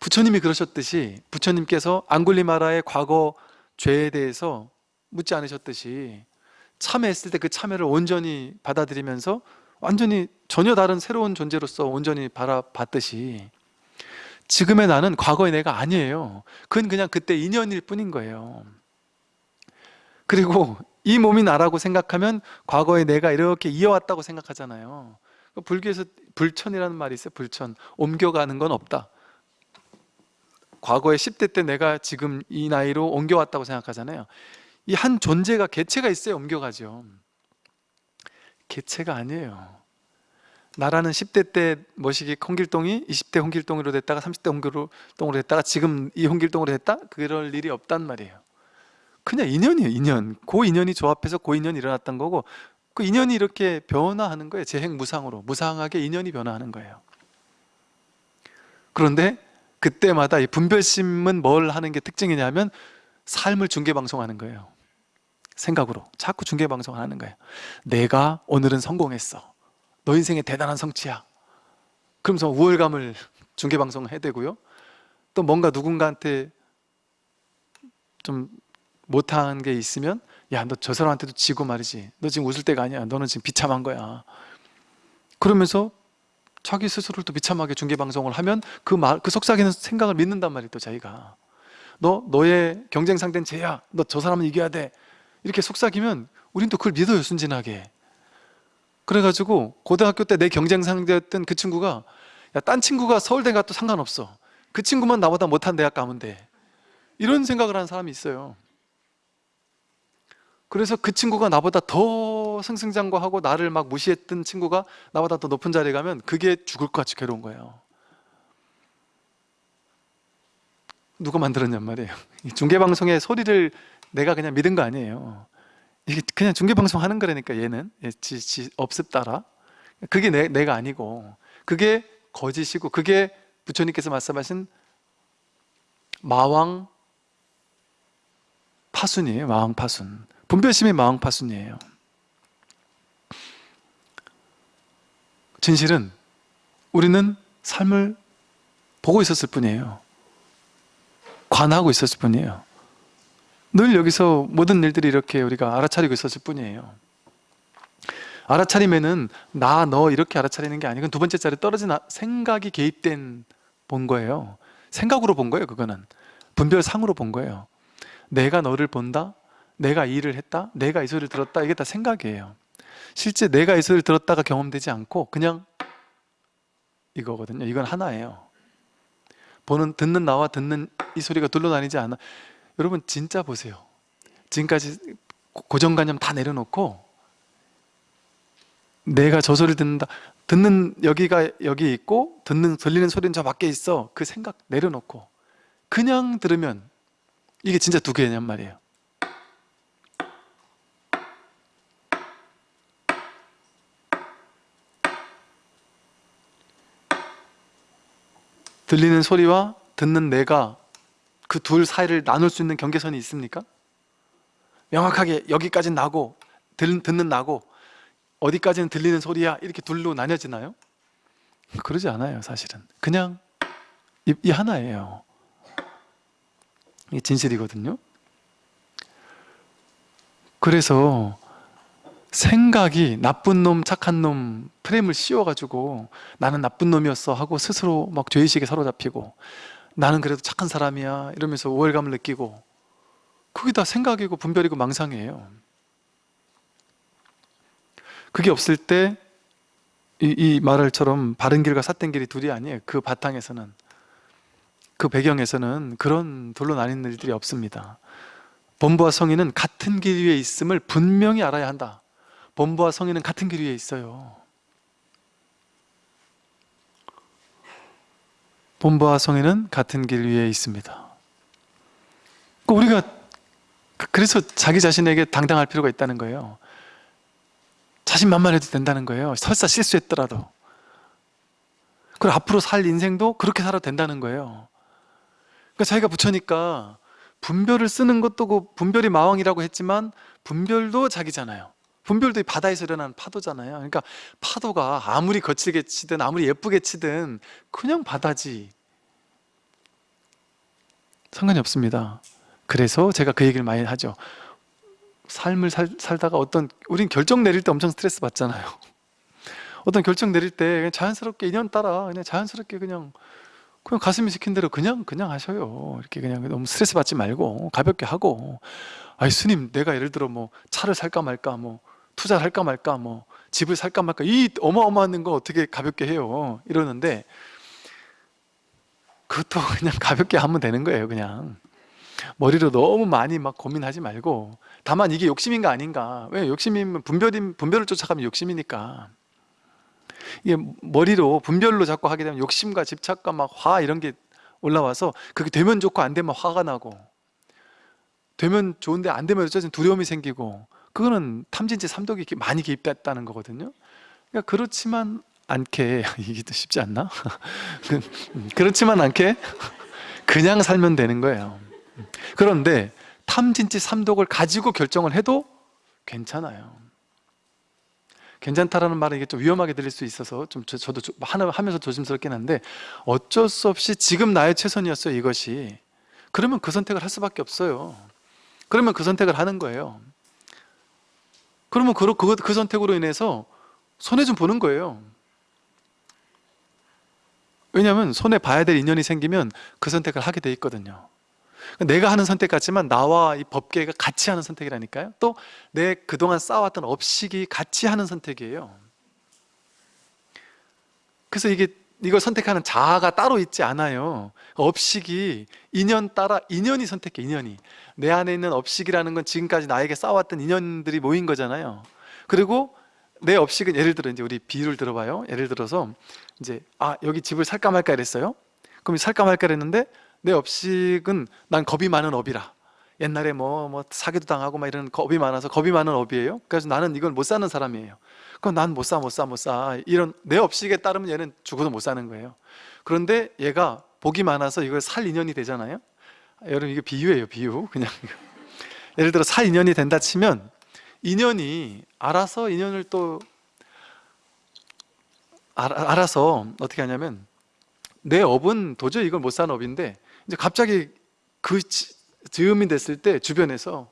부처님이 그러셨듯이 부처님께서 앙굴리마라의 과거 죄에 대해서 묻지 않으셨듯이 참회했을 때 그 참회를 온전히 받아들이면서 완전히 전혀 다른 새로운 존재로서 온전히 바라봤듯이 지금의 나는 과거의 내가 아니에요 그건 그냥 그때 인연일 뿐인 거예요 그리고 이 몸이 나라고 생각하면 과거의 내가 이렇게 이어왔다고 생각하잖아요. 불교에서 불천이라는 말이 있어요. 불천. 옮겨가는 건 없다. 과거에 10대 때 내가 지금 이 나이로 옮겨왔다고 생각하잖아요. 이 한 존재가 개체가 있어야 옮겨가죠. 개체가 아니에요. 나라는 10대 때 머시기 홍길동이 20대 홍길동으로 됐다가 30대 홍길동으로 됐다가 지금 이 홍길동으로 됐다? 그럴 일이 없단 말이에요 그냥 인연이에요 인연. 그 인연이 조합해서 그 인연이 일어났던 거고 그 인연이 이렇게 변화하는 거예요 재행 무상으로. 무상하게 인연이 변화하는 거예요. 그런데 그때마다 이 분별심은 뭘 하는 게 특징이냐면 삶을 중계방송하는 거예요. 생각으로. 자꾸 중계방송하는 거예요. 내가 오늘은 성공했어. 너 인생의 대단한 성취야. 그러면서 우월감을 중계방송 해대고요. 또 뭔가 누군가한테 좀 못한 게 있으면 야 너 저 사람한테도 지고 말이지. 너 지금 웃을 때가 아니야. 너는 지금 비참한 거야. 그러면서 자기 스스로를 또 비참하게 중계방송을 하면 그 말, 그 속삭이는 생각을 믿는단 말이에요 또 자기가. 너, 너의 경쟁 상대는 쟤야. 너 저 사람은 이겨야 돼. 이렇게 속삭이면 우린 또 그걸 믿어요 순진하게. 그래가지고 고등학교 때 내 경쟁 상대였던 그 친구가 야, 딴 친구가 서울대 가도 상관없어. 그 친구만 나보다 못한 대학 가면 돼. 이런 생각을 하는 사람이 있어요 그래서 그 친구가 나보다 더 승승장구하고 나를 막 무시했던 친구가 나보다 더 높은 자리에 가면 그게 죽을 것 같이 괴로운 거예요. 누가 만들었냔 말이에요. 중계방송의 소리를 내가 그냥 믿은 거 아니에요. 이게 그냥 중계방송 하는 거라니까 얘는. 예, 지, 지 업습 따라. 그게 내, 내가 아니고. 그게 거짓이고 그게 부처님께서 말씀하신 마왕 파순이에요 마왕 파순 분별심이 마왕 파순이에요. 진실은 우리는 삶을 보고 있었을 뿐이에요. 관하고 있었을 뿐이에요. 늘 여기서 모든 일들이 이렇게 우리가 알아차리고 있었을 뿐이에요. 알아차리면은 나너 이렇게 알아차리는 게 아니고 두 번째 자리 떨어진 아- 생각이 개입된 본 거예요. 생각으로 본 거예요 그거는. 분별상으로 본 거예요. 내가 너를 본다 내가 이 일을 했다 내가 이 소리를 들었다 이게 다 생각이에요. 실제 내가 이 소리를 들었다가 경험되지 않고 그냥 이거거든요. 이건 하나예요. 보는 듣는 나와 듣는 이 소리가 둘러 다니지 않아. 여러분 진짜 보세요. 지금까지 고- 고정관념 다 내려놓고 내가 저 소리를 듣는다. 듣는 여기가 여기 있고 듣는 들리는 소리는 저 밖에 있어. 그 생각 내려놓고 그냥 들으면 이게 진짜 두 개냔 말이에요 들리는 소리와 듣는 내가 그 둘 사이를 나눌 수 있는 경계선이 있습니까? 명확하게 여기까지는 나고 들, 듣는 나고 어디까지는 들리는 소리야 이렇게 둘로 나뉘어지나요? 그러지 않아요 사실은 그냥 이, 이 하나예요 이게 진실이거든요 그래서 생각이 나쁜 놈 착한 놈 프레임을 씌워가지고 나는 나쁜 놈이었어 하고 스스로 막 죄의식에 사로잡히고 나는 그래도 착한 사람이야 이러면서 우월감을 느끼고 그게 다 생각이고 분별이고 망상이에요. 그게 없을 때 이, 이 말을처럼 바른 길과 삿된 길이 둘이 아니에요. 그 바탕에서는 그 배경에서는 그런 둘로 나뉜 일들이 없습니다. 본부와 성인은 같은 길 위에 있음을 분명히 알아야 한다 본부와 성인은 같은 길 위에 있어요. 본부와 성인은 같은 길 위에 있습니다. 그 우리가 그- 그래서 자기 자신에게 당당할 필요가 있다는 거예요. 자신만만 해도 된다는 거예요. 설사 실수했더라도. 그리고 앞으로 살 인생도 그렇게 살아도 된다는 거예요. 그러니까 자기가 부처니까 분별을 쓰는 것도 그 분별이 마왕이라고 했지만 분별도 자기잖아요 분별도 이 바다에서 일어나는 파도잖아요. 그러니까 파도가 아무리 거칠게 치든 아무리 예쁘게 치든 그냥 바다지. 상관이 없습니다. 그래서 제가 그 얘기를 많이 하죠. 삶을 살, 살다가 어떤 우린 결정 내릴 때 엄청 스트레스 받잖아요. 어떤 결정 내릴 때 자연스럽게 인연 따라 그냥 자연스럽게 그냥 그냥 가슴이 시킨 대로 그냥 그냥 하셔요. 이렇게 그냥 너무 스트레스 받지 말고 가볍게 하고. 아니 스님 내가 예를 들어 뭐 차를 살까 말까 뭐 투자를 할까 말까 뭐 집을 살까 말까 이 어마어마한 거 어떻게 가볍게 해요? 이러는데 그것도 그냥 가볍게 하면 되는 거예요 그냥. 머리로 너무 많이 막 고민하지 말고 다만 이게 욕심인가 아닌가. 왜 욕심이면 분별이, 분별을 쫓아가면 욕심이니까. 이게 머리로 분별로 자꾸 하게 되면 욕심과 집착과 막 화 이런 게 올라와서 그게 되면 좋고 안 되면 화가 나고 되면 좋은데 안 되면 어쩌든 두려움이 생기고 그거는 탐진치 삼독이 많이 개입됐다는 거거든요. 그러니까 그렇지만 않게 이게 또 쉽지 않나? 그, 그렇지만 않게 그냥 살면 되는 거예요. 그런데 탐진치 삼독을 가지고 결정을 해도 괜찮아요. 괜찮다라는 말은 이게 좀 위험하게 들릴 수 있어서 좀 저, 조- 하나- 하면서 조심스럽긴 한데 어쩔 수 없이 지금 나의 최선이었어요 이것이. 그러면 그 선택을 할 수밖에 없어요. 그러면 그 선택을 하는 거예요 그러면 그, 그, 그 선택으로 인해서 손해 좀 보는 거예요. 왜냐하면 손해 봐야 될 인연이 생기면 그 선택을 하게 돼 있거든요. 내가 하는 선택 같지만 나와 이 법계가 같이 하는 선택이라니까요. 또 내 그동안 쌓아왔던 업식이 같이 하는 선택이에요. 그래서 이게 이걸 선택하는 자아가 따로 있지 않아요. 업식이 인연 따라 인연이 선택해 인연이. 내 안에 있는 업식이라는 건 지금까지 나에게 쌓아왔던 인연들이 모인 거잖아요. 그리고 내 업식은 예를 들어 이제 우리 비유를 들어봐요. 예를 들어서 이제 아 여기 집을 살까 말까 이랬어요? 그럼 살까 말까 그랬는데 내 업식은 난 겁이 많은 업이라. 옛날에 뭐, 뭐 사기도 당하고 막 이런 겁이 많아서 겁이 많은 업이에요. 그래서 나는 이걸 못 사는 사람이에요 그럼 난못 사 못 사 못 사. 이런 내 업식에 따르면 얘는 죽어도 못 사는 거예요. 그런데 얘가 복이 많아서 이걸 살 인연이 되잖아요. 여러분 이게 비유예요 비유. 그냥 예를 들어 살 인연이 된다 치면 인연이 알아서 인연을 또 알아, 알아서 어떻게 하냐면 내 업은 도저히 이걸 못 사는 업인데 이제 갑자기 그 지- 즈음이 됐을 때 주변에서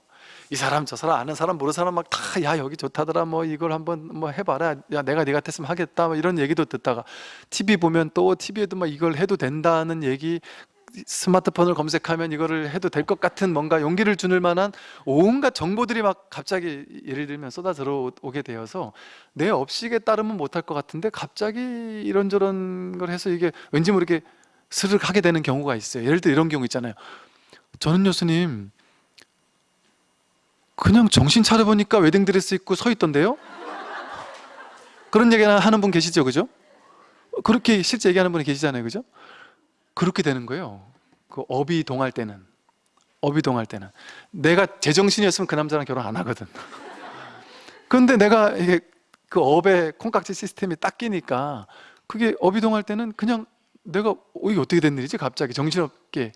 이 사람 저 사람 아는 사람 모르는 사람 막 다 야 여기 좋다더라. 뭐 이걸 한번 뭐 해봐라. 야 내가 네 같았으면 하겠다. 뭐 이런 얘기도 듣다가 TV 보면 또 TV에도 막 이걸 해도 된다는 얘기 스마트폰을 검색하면 이거를 해도 될 것 같은 뭔가 용기를 주는 만한 온갖 정보들이 막 갑자기 예를 들면 쏟아 들어오게 되어서 내 업식에 따르면 못할 것 같은데 갑자기 이런저런 걸 해서 이게 왠지 모르게 스르륵 하게 되는 경우가 있어요. 예를 들어 이런 경우 있잖아요. 저는 교수님 그냥 정신 차려보니까 웨딩드레스 입고 서 있던데요? 그런 얘기 하는 분 계시죠 그죠? 그렇게 실제 얘기하는 분이 계시잖아요 그죠? 그렇게 되는 거예요 그 업이 동할 때는 업이 동할 때는 내가 제정신이었으면 그 남자랑 결혼 안 하거든 그런데 내가 이게 그 업의 콩깍지 시스템이 딱 끼니까 그게 업이 동할 때는 그냥 내가 어, 이게 어떻게 된 일이지 갑자기 정신없게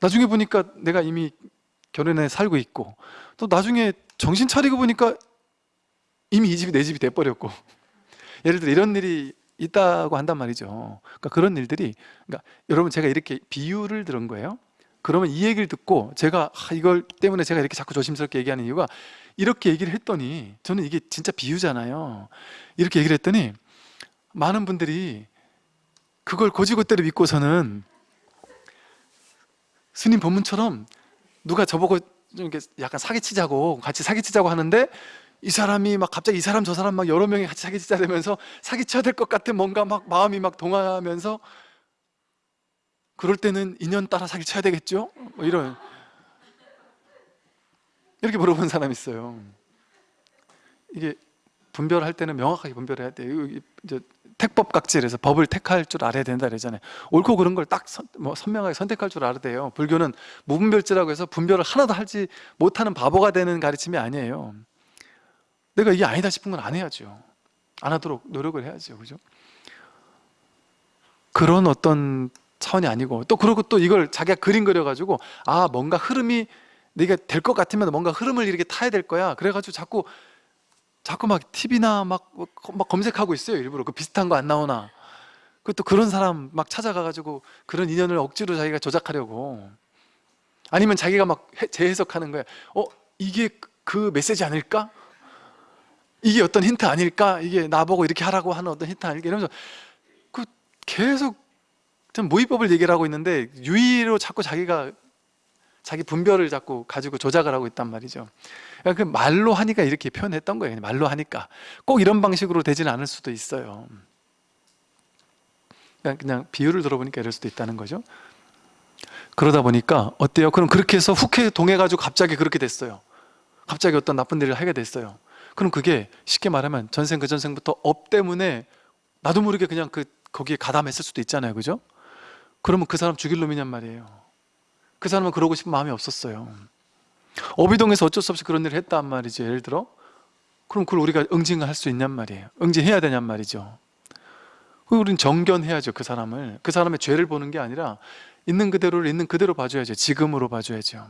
나중에 보니까 내가 이미 결혼해 살고 있고 또 나중에 정신 차리고 보니까 이미 이 집이 내 집이 돼버렸고. 예를 들어 이런 일이 있다고 한단 말이죠. 그러니까 그런 일들이 그러니까 여러분 제가 이렇게 비유를 들은 거예요. 그러면 이 얘기를 듣고 제가 아, 이걸 때문에 제가 이렇게 자꾸 조심스럽게 얘기하는 이유가 이렇게 얘기를 했더니 저는 이게 진짜 비유잖아요. 이렇게 얘기를 했더니 많은 분들이 그걸 고지고대로 믿고서는 스님 본문처럼 누가 저보고 좀 이렇게 약간 사기치자고 같이 사기치자고 하는데 이 사람이 막 갑자기 이 사람 저 사람 막 여러 명이 같이 사기치자면서 사기쳐야 될 것 같은 뭔가 막 마음이 막 동하면서 그럴 때는 인연 따라 사기쳐야 되겠죠? 뭐 이런. 이렇게 물어본 사람이 있어요. 이게 분별할 때는 명확하게 분별해야 돼요. 이제 택법 각질에서 법을 택할 줄 알아야 된다 그러잖아요. 옳고 그른 걸딱 뭐 선명하게 선택할 줄 알아야 돼요. 불교는 무분별지라고 해서 분별을 하나도 하지 못하는 바보가 되는 가르침이 아니에요. 내가 이게 아니다 싶은 건 안 해야죠. 안 하도록 노력을 해야죠. 그죠? 그런 어떤 차원 차원이 아니고 또 그러고 또 이걸 자기가 그림 그려가지고 아 뭔가 흐름이 내가 될 것 같으면 뭔가 흐름을 이렇게 타야 될 거야. 그래가지고 자꾸 자꾸 막 TV나 막, 막 검색하고 있어요 일부러 그 비슷한 거 안 나오나 그또 그런 사람 막 찾아가가지고 그런 인연을 억지로 자기가 조작하려고 아니면 자기가 막 해- 재해석하는 거야 어? 이게 그- 그 메시지 아닐까? 이게 어떤 힌트 아닐까? 이게 나보고 이렇게 하라고 하는 어떤 힌트 아닐까? 이러면서 그 계속 좀 무위법을 얘기를 하고 있는데 유위로 자꾸 자기가 자기 분별을 자꾸 가지고 조작을 하고 있단 말이죠. 그러니까 그 말로 하니까 이렇게 표현했던 거예요. 말로 하니까. 꼭 이런 방식으로 되지는 않을 수도 있어요. 그냥, 그냥 비유를 들어보니까 이럴 수도 있다는 거죠. 그러다 보니까 어때요? 그럼 그렇게 해서 훅 동해가지고 갑자기 그렇게 됐어요. 갑자기 어떤 나쁜 일을 하게 됐어요. 그럼 그게 쉽게 말하면 전생 그 전생부터 업 때문에 나도 모르게 그냥 그 거기에 가담했을 수도 있잖아요. 그죠? 그러면 그 사람 죽일 놈이냔 말이에요 그 사람은 그러고 싶은 마음이 없었어요. 어비동에서 어쩔 수 없이 그런 일을 했단 말이죠 예를 들어. 그럼 그걸 우리가 응징을 할수 있냔 말이에요. 응징해야 되냔 말이죠. 우리는 정견해야죠 그 사람을. 그 사람의 죄를 보는 게 아니라 있는 그대로를 있는 그대로 봐줘야죠. 지금으로 봐줘야죠.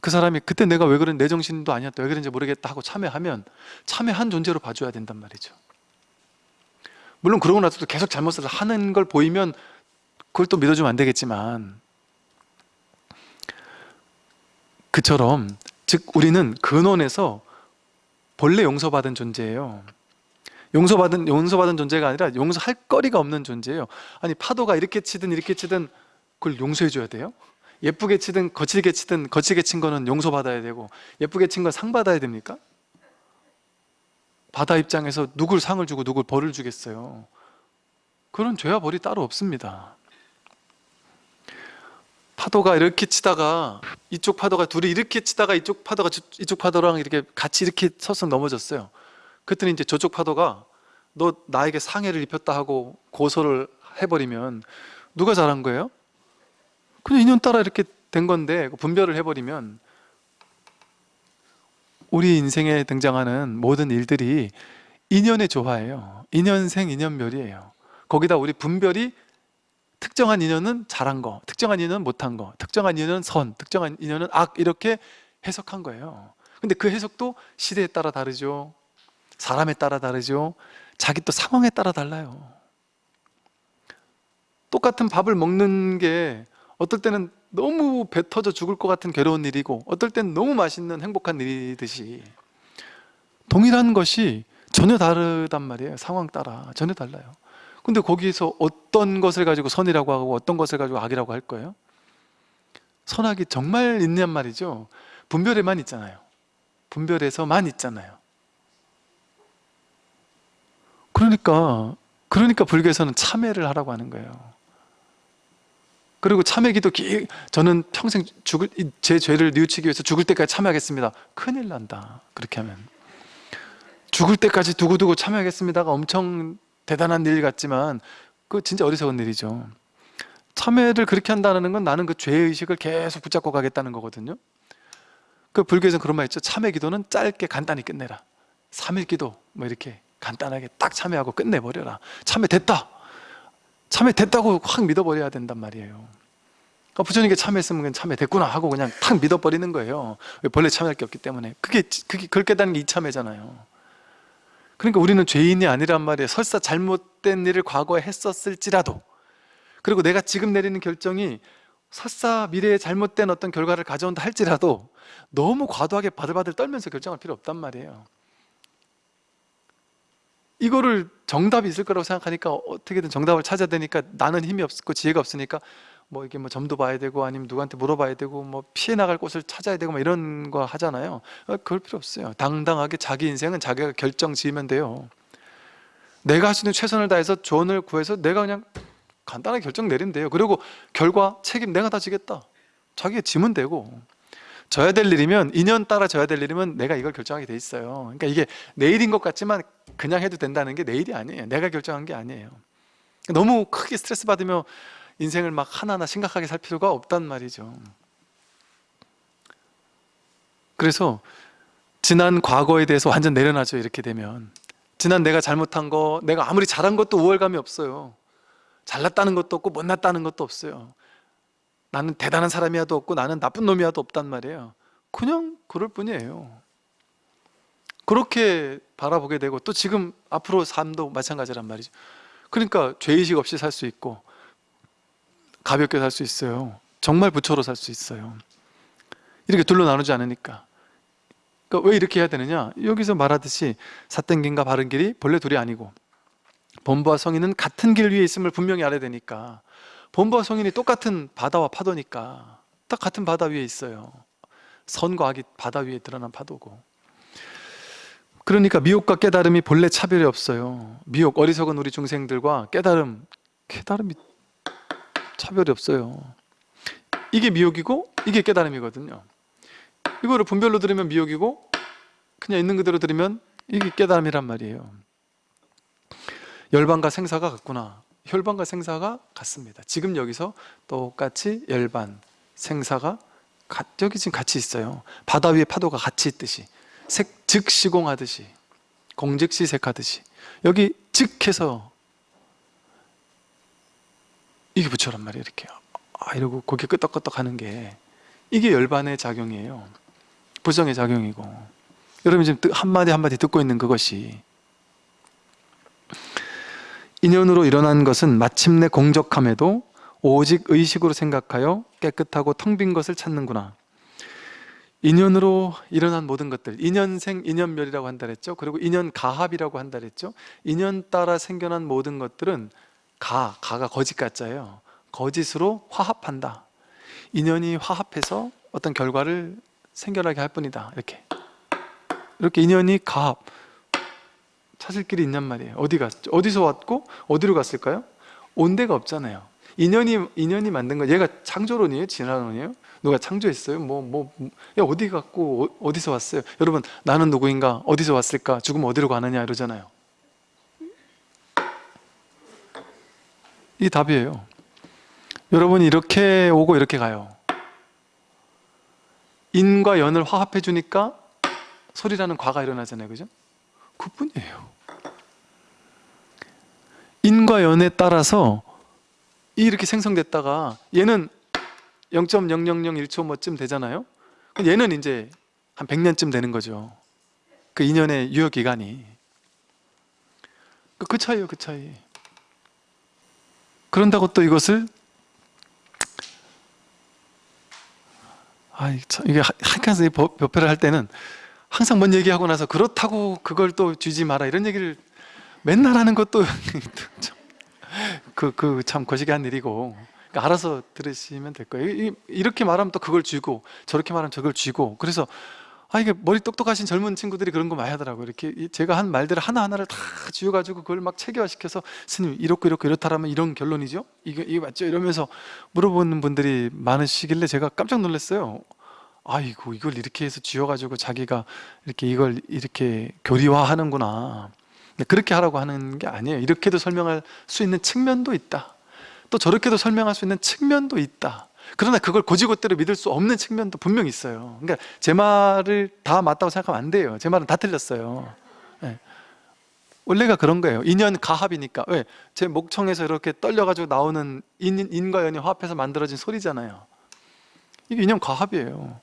그 사람이 그때 내가 왜 그런 내 정신도 아니었다 왜 그런지 모르겠다 하고 참회하면 참회한 존재로 봐줘야 된단 말이죠. 물론 그러고 나서도 계속 잘못을 하는 걸 보이면 그걸 또 믿어주면 안 되겠지만 그처럼 즉 우리는 근원에서 본래 용서받은 존재예요 용서받은 용서받은 존재가 아니라 용서할 거리가 없는 존재예요 아니 파도가 이렇게 치든 이렇게 치든 그걸 용서해 줘야 돼요? 예쁘게 치든 거칠게 치든 거칠게 친 거는 용서받아야 되고 예쁘게 친 건 상 받아야 됩니까? 바다 입장에서 누굴 상을 주고 누굴 벌을 주겠어요 그런 죄와 벌이 따로 없습니다 파도가 이렇게 치다가 이쪽 파도가 둘이 이렇게 치다가 이쪽 파도가 저- 이쪽 파도랑 이렇게 같이 이렇게 서서 넘어졌어요. 그랬더니 이제 저쪽 파도가 너 나에게 상해를 입혔다 하고 고소를 해버리면 누가 잘한 거예요? 그냥 인연 따라 이렇게 된 건데 그 분별을 해버리면 우리 인생에 등장하는 모든 일들이 인연의 조화예요. 인연생 인연멸이에요. 거기다 우리 분별이 특정한 인연은 잘한 거 특정한 인연은 못한 거 특정한 인연은 선 특정한 인연은 악 이렇게 해석한 거예요. 근데 그 해석도 시대에 따라 다르죠. 사람에 따라 다르죠. 자기 또 상황에 따라 달라요. 똑같은 밥을 먹는 게 어떨 때는 너무 배 터져 죽을 것 같은 괴로운 일이고 어떨 때는 너무 맛있는 행복한 일이듯이. 동일한 것이 전혀 다르단 말이에요 상황 따라. 전혀 달라요 근데 거기에서 어떤 것을 가지고 선이라고 하고 어떤 것을 가지고 악이라고 할 거예요? 선악이 정말 있냔 말이죠. 분별에만 있잖아요. 분별에서만 있잖아요. 그러니까 그러니까 불교에서는 참회를 하라고 하는 거예요. 그리고 참회기도 기, 저는 평생 죽을 이제 죄를 뉘우치기 위해서 죽을 때까지 참회하겠습니다. 큰일 난다. 그렇게 하면. 죽을 때까지 두고두고 참회하겠습니다가 엄청 대단한 일 같지만 그 진짜 어리석은 일이죠. 참회를 그렇게 한다는 건 나는 그 죄의식을 계속 붙잡고 가겠다는 거거든요. 그 불교에서는 그런 말 있죠. 참회 기도는 짧게 간단히 끝내라. 3일 기도 뭐 이렇게 간단하게 딱 참회하고 끝내버려라. 참회 됐다. 참회 됐다고 확 믿어버려야 된단 말이에요. 그러니까 부처님께 참회했으면 참회 됐구나 하고 그냥 탁 믿어버리는 거예요. 왜 본래 참회할 게 없기 때문에. 그게, 그게 그걸 깨닫는 게 이참회잖아요 그러니까 우리는 죄인이 아니란 말이에요 설사 잘못된 일을 과거에 했었을지라도 그리고 내가 지금 내리는 결정이 설사 미래에 잘못된 어떤 결과를 가져온다 할지라도 너무 과도하게 바들바들 떨면서 결정할 필요 없단 말이에요. 이거를 정답이 있을 거라고 생각하니까 어떻게든 정답을 찾아야 되니까 나는 힘이 없고 지혜가 없으니까 뭐 이게 뭐 점도 봐야 되고 아니면 누구한테 물어봐야 되고 뭐 피해 나갈 곳을 찾아야 되고 뭐 이런 거 하잖아요. 어, 그럴 필요 없어요. 당당하게 자기 인생은 자기가 결정 지으면 돼요. 내가 할 수 있는 최선을 다해서 조언을 구해서 내가 그냥 간단하게 결정 돼요. 그리고 결과 책임 내가 다 지겠다. 자기가 지면 되고. 져야 될 일이면 인연 따라 져야 될 일이면 내가 이걸 결정하게 돼 있어요. 그러니까 이게 내일인 것 같지만 그냥 해도 된다는 게 내일이 아니에요. 내가 결정한 게 아니에요. 너무 크게 스트레스 받으며 인생을 막 하나하나 심각하게 살 필요가 없단 말이죠. 그래서 지난 과거에 대해서 완전 내려놔죠 이렇게 되면. 지난 내가 잘못한 거 내가 아무리 잘한 것도 우월감이 없어요. 잘났다는 것도 없고 못났다는 것도 없어요. 나는 대단한 사람이야도 없고 나는 나쁜 놈이야도 없단 말이에요. 그냥 그럴 뿐이에요. 그렇게 바라보게 되고 또 지금 앞으로 삶도 마찬가지란 말이죠. 그러니까 죄의식 없이 살 수 있고 가볍게 살 수 있어요. 정말 부처로 살 수 있어요. 이렇게 둘로 나누지 않으니까. 그러니까 왜 이렇게 해야 되느냐? 여기서 말하듯이 삿된 길과 바른 길이 본래 둘이 아니고 본부와 성인은 같은 길 위에 있음을 분명히 알아야 되니까 본부와 성인이 똑같은 바다와 파도니까 딱 같은 바다 위에 있어요. 선과 악이 바다 위에 드러난 파도고. 그러니까 미혹과 깨달음이 본래 차별이 없어요. 미혹 어리석은 우리 중생들과 깨달음 깨달음이 차별이 없어요. 이게 미혹이고 이게 깨달음이거든요. 이거를 분별로 들으면 미혹이고 그냥 있는 그대로 들으면 이게 깨달음이란 말이에요. 열반과 생사가 같구나. 혈반과 생사가 같습니다. 지금 여기서 똑같이 열반, 생사가 가- 여기 지금 같이 있어요. 바다 위에 파도가 같이 있듯이 색, 즉시공하듯이 공즉시색하듯이. 여기 즉해서 이게 부처란 말이에요 이렇게. 아 이러고 고개 끄덕끄덕 하는 게 이게 열반의 작용이에요. 부정의 작용이고. 여러분 지금 듣- 한마디 한마디 듣고 있는 그것이 인연으로 일어난 것은 마침내 공적함에도 오직 의식으로 생각하여 깨끗하고 텅 빈 것을 찾는구나. 인연으로 일어난 모든 것들 인연생 인연멸이라고 한다 그랬죠? 그리고 인연가합이라고 한다 그랬죠? 인연 따라 생겨난 모든 것들은 가, 가가 거짓 가짜예요. 거짓으로 화합한다. 인연이 화합해서 어떤 결과를 생겨나게 할 뿐이다. 이렇게. 이렇게 인연이 가합. 찾을 길이 있냔 말이에요. 어디 갔 어디서 왔고 어디로 갔을까요? 온 데가 없잖아요. 인연이 인연이 만든 거 얘가 창조론이에요? 진화론이에요? 누가 창조했어요? 뭐 뭐 야 어디 갔고 어, 어디서 왔어요? 여러분 나는 누구인가? 어디서 왔을까? 죽으면 어디로 가느냐? 이러잖아요 이 답이에요. 여러분이 이렇게 오고 이렇게 가요. 인과 연을 화합해 주니까 소리라는 과가 일어나잖아요. 그죠? 그뿐이에요. 인과 연에 따라서 이렇게 생성됐다가 얘는 0.0001초 뭐쯤 되잖아요? 얘는 이제 한 100년쯤 되는 거죠. 그 인연의 유효 기간이. 그- 그 차이예요 그 차이 그런다고 또 이것을? 아, 참, 이게 한칸에서 법회를 할 때는 항상 뭔 얘기하고 나서 그렇다고 그걸 또 쥐지 마라 이런 얘기를 맨날 하는 것도 그 그 참 거시기한 일이고. 그러니까 알아서 들으시면 될 거예요. 이- 이렇게 말하면 또 그걸 쥐고 저렇게 말하면 저걸 쥐고. 그래서 아 이게 머리 똑똑하신 젊은 친구들이 그런 거 많이 하더라고요. 이렇게 이- 제가 한 말들을 하나하나를 다 쥐어가지고 그걸 막 체계화시켜서 스님 이렇고 이렇고 이렇다라면 이런 결론이죠? 이게, 이게 맞죠? 이러면서 물어보는 분들이 많으시길래 제가 깜짝 놀랐어요. 아이고 이걸 이렇게 해서 쥐어가지고 자기가 이렇게 이걸 이렇게 교리화하는구나. 그렇게 하라고 하는 게 아니에요. 이렇게도 설명할 수 있는 측면도 있다. 또 저렇게도 설명할 수 있는 측면도 있다 그러나 그걸 고지고대로 믿을 수 없는 측면도 분명히 있어요. 그러니까 제 말을 다 맞다고 생각하면 안 돼요. 제 말은 다 틀렸어요. 예. 원래가 그런 거예요. 인연 가합이니까. 왜? 제 목청에서 이렇게 떨려가지고 나오는 인, 인과 연이 화합해서 만들어진 소리잖아요. 이게 인연 가합이에요.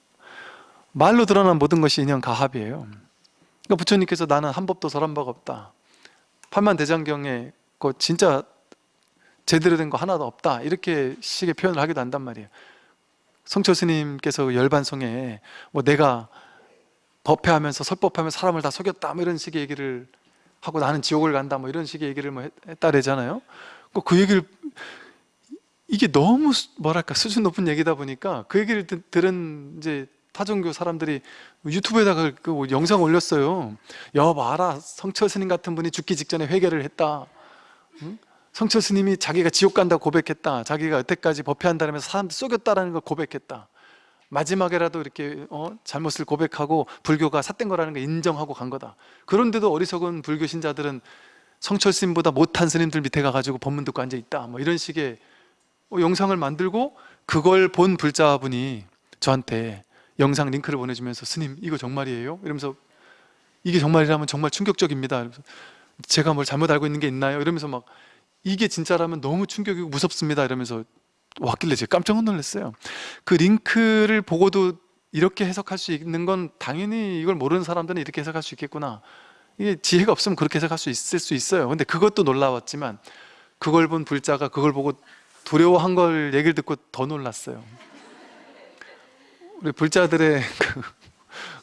말로 드러난 모든 것이 인연 가합이에요. 그러니까 부처님께서 나는 한 법도 설한 바가 없다. 팔만대장경에 그 진짜 제대로 된 거 하나도 없다. 이렇게 식의 표현을 하기도 한단 말이에요. 성철 스님께서 열반송에 뭐 내가 법회하면서 설법하면서 사람을 다 속였다 뭐 이런 식의 얘기를 하고 나는 지옥을 간다 뭐 이런 식의 얘기를 뭐 했- 했다래잖아요. 그- 그 얘기를 이게 너무 수- 뭐랄까 수준 높은 얘기다 보니까 그 얘기를 드- 들은 이제 타종교 사람들이 유튜브에다가 그 영상 올렸어요. 여 봐라. 성철 스님 같은 분이 죽기 직전에 회개를 했다. 응? 성철 스님이 자기가 지옥 간다고 고백했다 자기가 여태까지 법회한다면서 사람들 속였다라는 걸 고백했다 마지막에라도 이렇게 어? 잘못을 고백하고 불교가 삿된 거라는 걸 인정하고 간 거다 그런데도 어리석은 불교 신자들은 성철 스님보다 못한 스님들 밑에 가가지고 법문 듣고 앉아있다 뭐 이런 식의 어, 영상을 만들고 그걸 본 불자분이 저한테 영상 링크를 보내주면서 스님 이거 정말이에요? 이러면서 이게 정말이라면 정말 충격적입니다 이러면서 제가 뭘 잘못 알고 있는 게 있나요? 이러면서 막 이게 진짜라면 너무 충격이고 무섭습니다 이러면서 왔길래 제가 깜짝 놀랐어요. 그 링크를 보고도 이렇게 해석할 수 있는 건 당연히 이걸 모르는 사람들은 이렇게 해석할 수 있겠구나. 이게 지혜가 없으면 그렇게 해석할 수 있을 수 있어요. 근데 그것도 놀라웠지만 그걸 본 불자가 그걸 보고 두려워한 걸 얘기를 듣고 더 놀랐어요. 우리 불자들의 그,